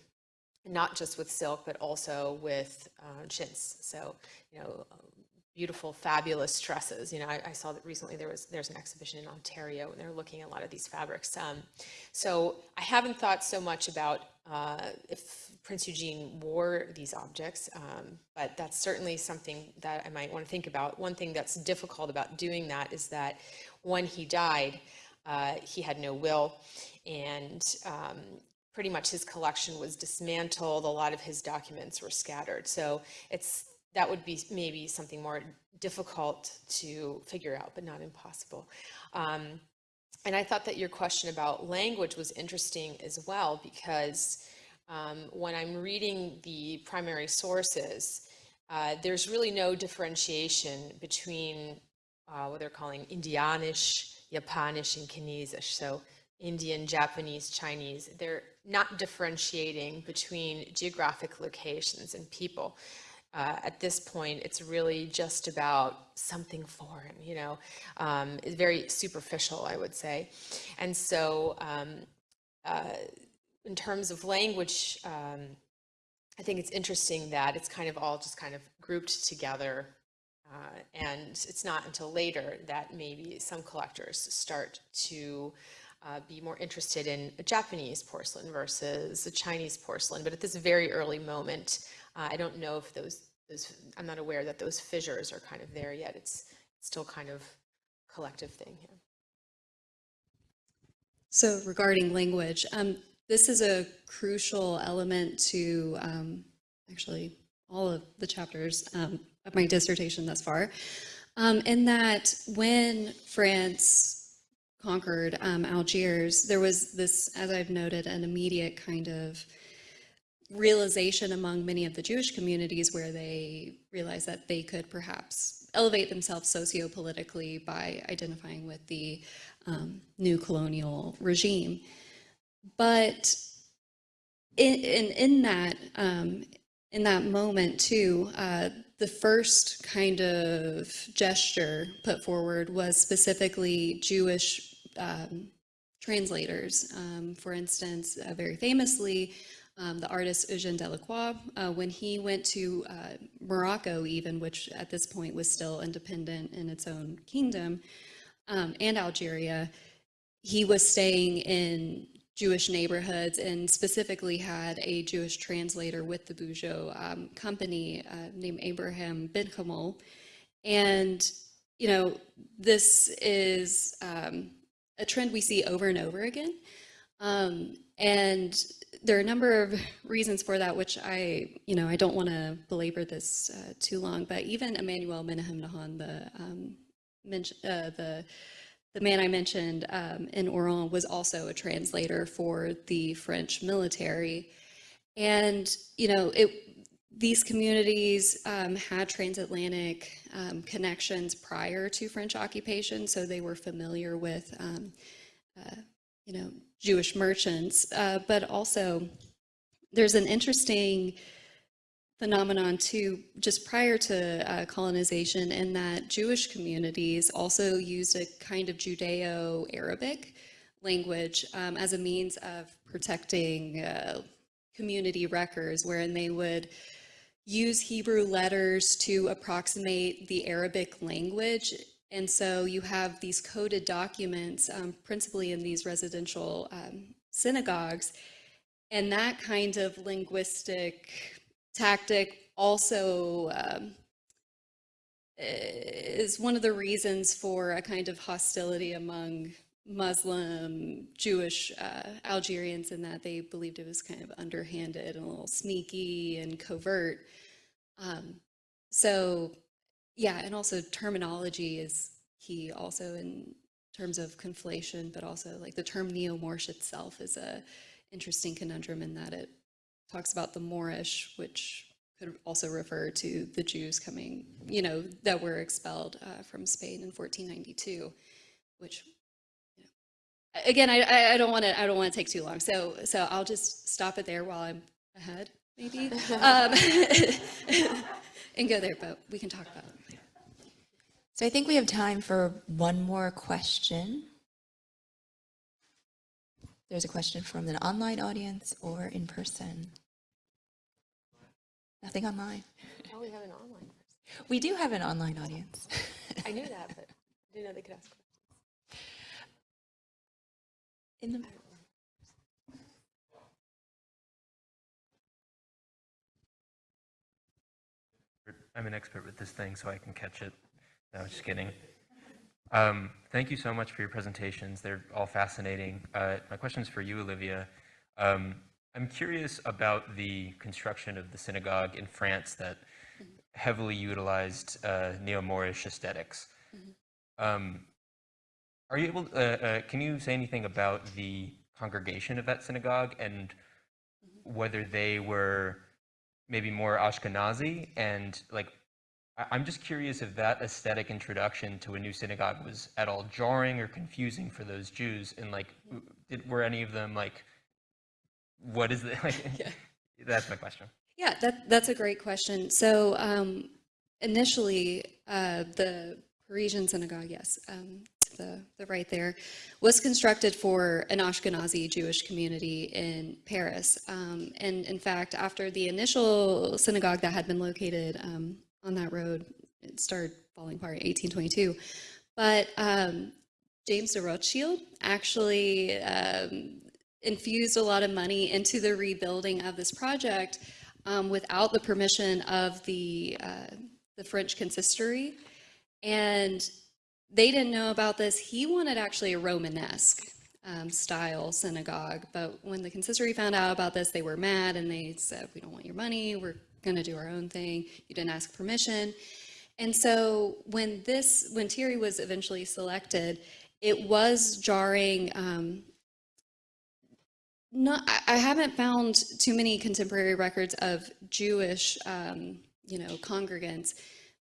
not just with silk, but also with uh, chintz. So, you know, beautiful, fabulous dresses. You know, I, I saw that recently there was there's an exhibition in Ontario, and they're looking at a lot of these fabrics. Um, so I haven't thought so much about uh, if Prince Eugene wore these objects, um, but that's certainly something that I might want to think about. One thing that's difficult about doing that is that when he died, uh, he had no will, and um, pretty much his collection was dismantled. A lot of his documents were scattered. So it's that would be maybe something more difficult to figure out, but not impossible. Um, and I thought that your question about language was interesting as well, because um, when I'm reading the primary sources, uh, there's really no differentiation between uh, what they're calling Indianisch, Japanisch, and Chinesisch. So Indian, Japanese, Chinese, they're not differentiating between geographic locations and people. Uh, at this point, it's really just about something foreign, you know, um, it's very superficial, I would say. And so, um, uh, in terms of language, um, I think it's interesting that it's kind of all just kind of grouped together. Uh, and it's not until later that maybe some collectors start to uh, be more interested in a Japanese porcelain versus Chinese porcelain. But at this very early moment, uh, I don't know if those, those, I'm not aware that those fissures are kind of there yet. It's still kind of collective thing here. So regarding language, um, this is a crucial element to um, actually all of the chapters um, of my dissertation thus far, um, in that when France conquered um, Algiers, there was this, as I've noted, an immediate kind of realization among many of the Jewish communities where they realized that they could perhaps elevate themselves socio-politically by identifying with the um, new colonial regime. But in, in, in that, um, in that moment too, uh, the first kind of gesture put forward was specifically Jewish um, translators. Um, for instance, uh, very famously, um, the artist Eugène Delacroix, uh, when he went to uh, Morocco even, which at this point was still independent in its own kingdom, um, and Algeria, he was staying in Jewish neighborhoods and specifically had a Jewish translator with the Bujo um, company uh, named Abraham Benchimol. And, you know, this is um, a trend we see over and over again. Um, and there are a number of reasons for that, which I, you know, I don't want to belabor this uh, too long, but even Emmanuel Menahem Nahon, the, um, uh, the the man I mentioned um, in Oran was also a translator for the French military. And, you know, it, these communities um, had transatlantic um, connections prior to French occupation, so they were familiar with, um, uh, you know, Jewish merchants. Uh, but also, there's an interesting phenomenon too, just prior to uh, colonization, in that Jewish communities also used a kind of Judeo-Arabic language um, as a means of protecting uh, community records, wherein they would use Hebrew letters to approximate the Arabic language. And so you have these coded documents, um, principally in these residential um, synagogues, and that kind of linguistic tactic also um, is one of the reasons for a kind of hostility among Muslim, Jewish uh, Algerians in that they believed it was kind of underhanded and a little sneaky and covert. Um, so yeah, and also terminology is key also in terms of conflation, but also like the term neo-Moorish itself is a interesting conundrum in that it talks about the Moorish, which could also refer to the Jews coming, you know, that were expelled uh, from Spain in 1492, which, you know, again, I, I don't want to I don't want to take too long, so so I'll just stop it there while I'm ahead, maybe, um, and go there, but we can talk about it later. So I think we have time for one more question. There's a question from an online audience or in person. Nothing online. Oh, we have an online We do have an online audience. I knew that, but I didn't know they could ask questions. In the, I'm an expert with this thing, so I can catch it. No, just kidding. Um, thank you so much for your presentations. They're all fascinating. Uh, my question is for you, Olivia. Um, I'm curious about the construction of the synagogue in France that heavily utilized uh, neo-Moorish esthetics Um, are you able? Uh, uh, can you say anything about the congregation of that synagogue and whether they were maybe more Ashkenazi and like? I- I'm just curious if that aesthetic introduction to a new synagogue was at all jarring or confusing for those Jews, and like, did, were any of them like, what is the like? That's my question. Yeah, that, that's a great question. So um, initially, uh, the Parisian synagogue, yes, um, the, the right there, was constructed for an Ashkenazi Jewish community in Paris. Um, and in fact, after the initial synagogue that had been located um, on that road, it started falling apart in 1822. But um, James de Rothschild actually um, infused a lot of money into the rebuilding of this project um, without the permission of the, uh, the French consistory. And they didn't know about this. He wanted actually a Romanesque um, style synagogue. But when the consistory found out about this, they were mad and they said, We don't want your money. We're going to do our own thing. You didn't ask permission. And so when this, when Thierry was eventually selected, it was jarring. Um, not, I- haven't found too many contemporary records of Jewish, um, you know, congregants,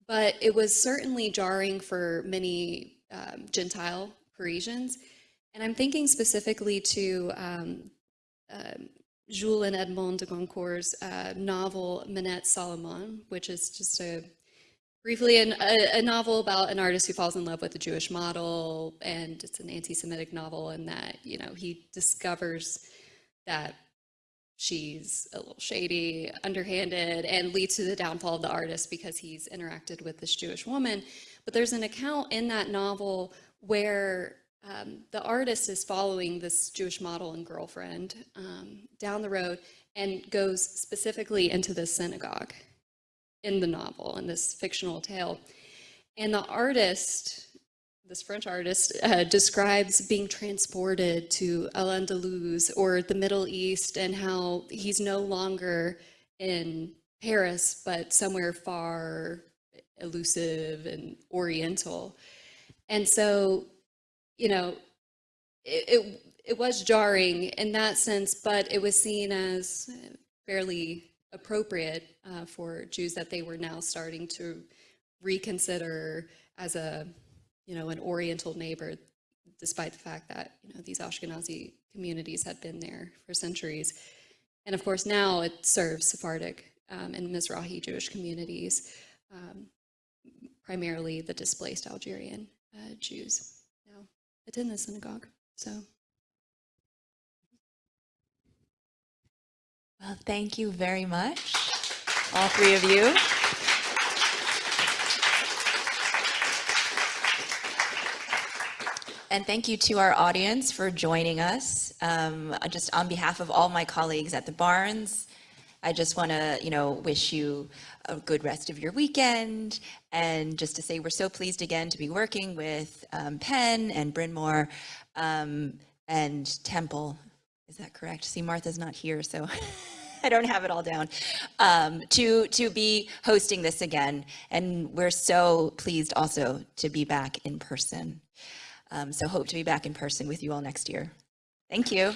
but it was certainly jarring for many um, Gentile Parisians. And I'm thinking specifically to um, um, Jules and Edmond de Goncourt's uh, novel Manette Salomon, which is just a briefly an, a, a novel about an artist who falls in love with a Jewish model, and it's an anti-Semitic novel, and that you know he discovers that she's a little shady, underhanded, and leads to the downfall of the artist because he's interacted with this Jewish woman. But there's an account in that novel where um, the artist is following this Jewish model and girlfriend um, down the road and goes specifically into this synagogue in the novel, in this fictional tale. And the artist, this French artist, uh, describes being transported to Al-Andalus or the Middle East and how he's no longer in Paris, but somewhere far elusive and oriental. And so, you know, it, it, it was jarring in that sense, but it was seen as fairly appropriate uh, for Jews that they were now starting to reconsider as a, you know, an Oriental neighbor, despite the fact that, you know, these Ashkenazi communities had been there for centuries. And of course, now it serves Sephardic um, and Mizrahi Jewish communities, um, primarily the displaced Algerian uh, Jews now attend the synagogue. So. well, thank you very much, all three of you. And thank you to our audience for joining us. Um, just on behalf of all my colleagues at the Barnes, I just want to, you know, wish you a good rest of your weekend. And just to say, we're so pleased again to be working with um, Penn and Bryn Mawr um, and Temple. Is that correct? See, Martha's not here, so I don't have it all down. Um, to to be hosting this again, and we're so pleased also to be back in person. Um, so hope to be back in person with you all next year. Thank you.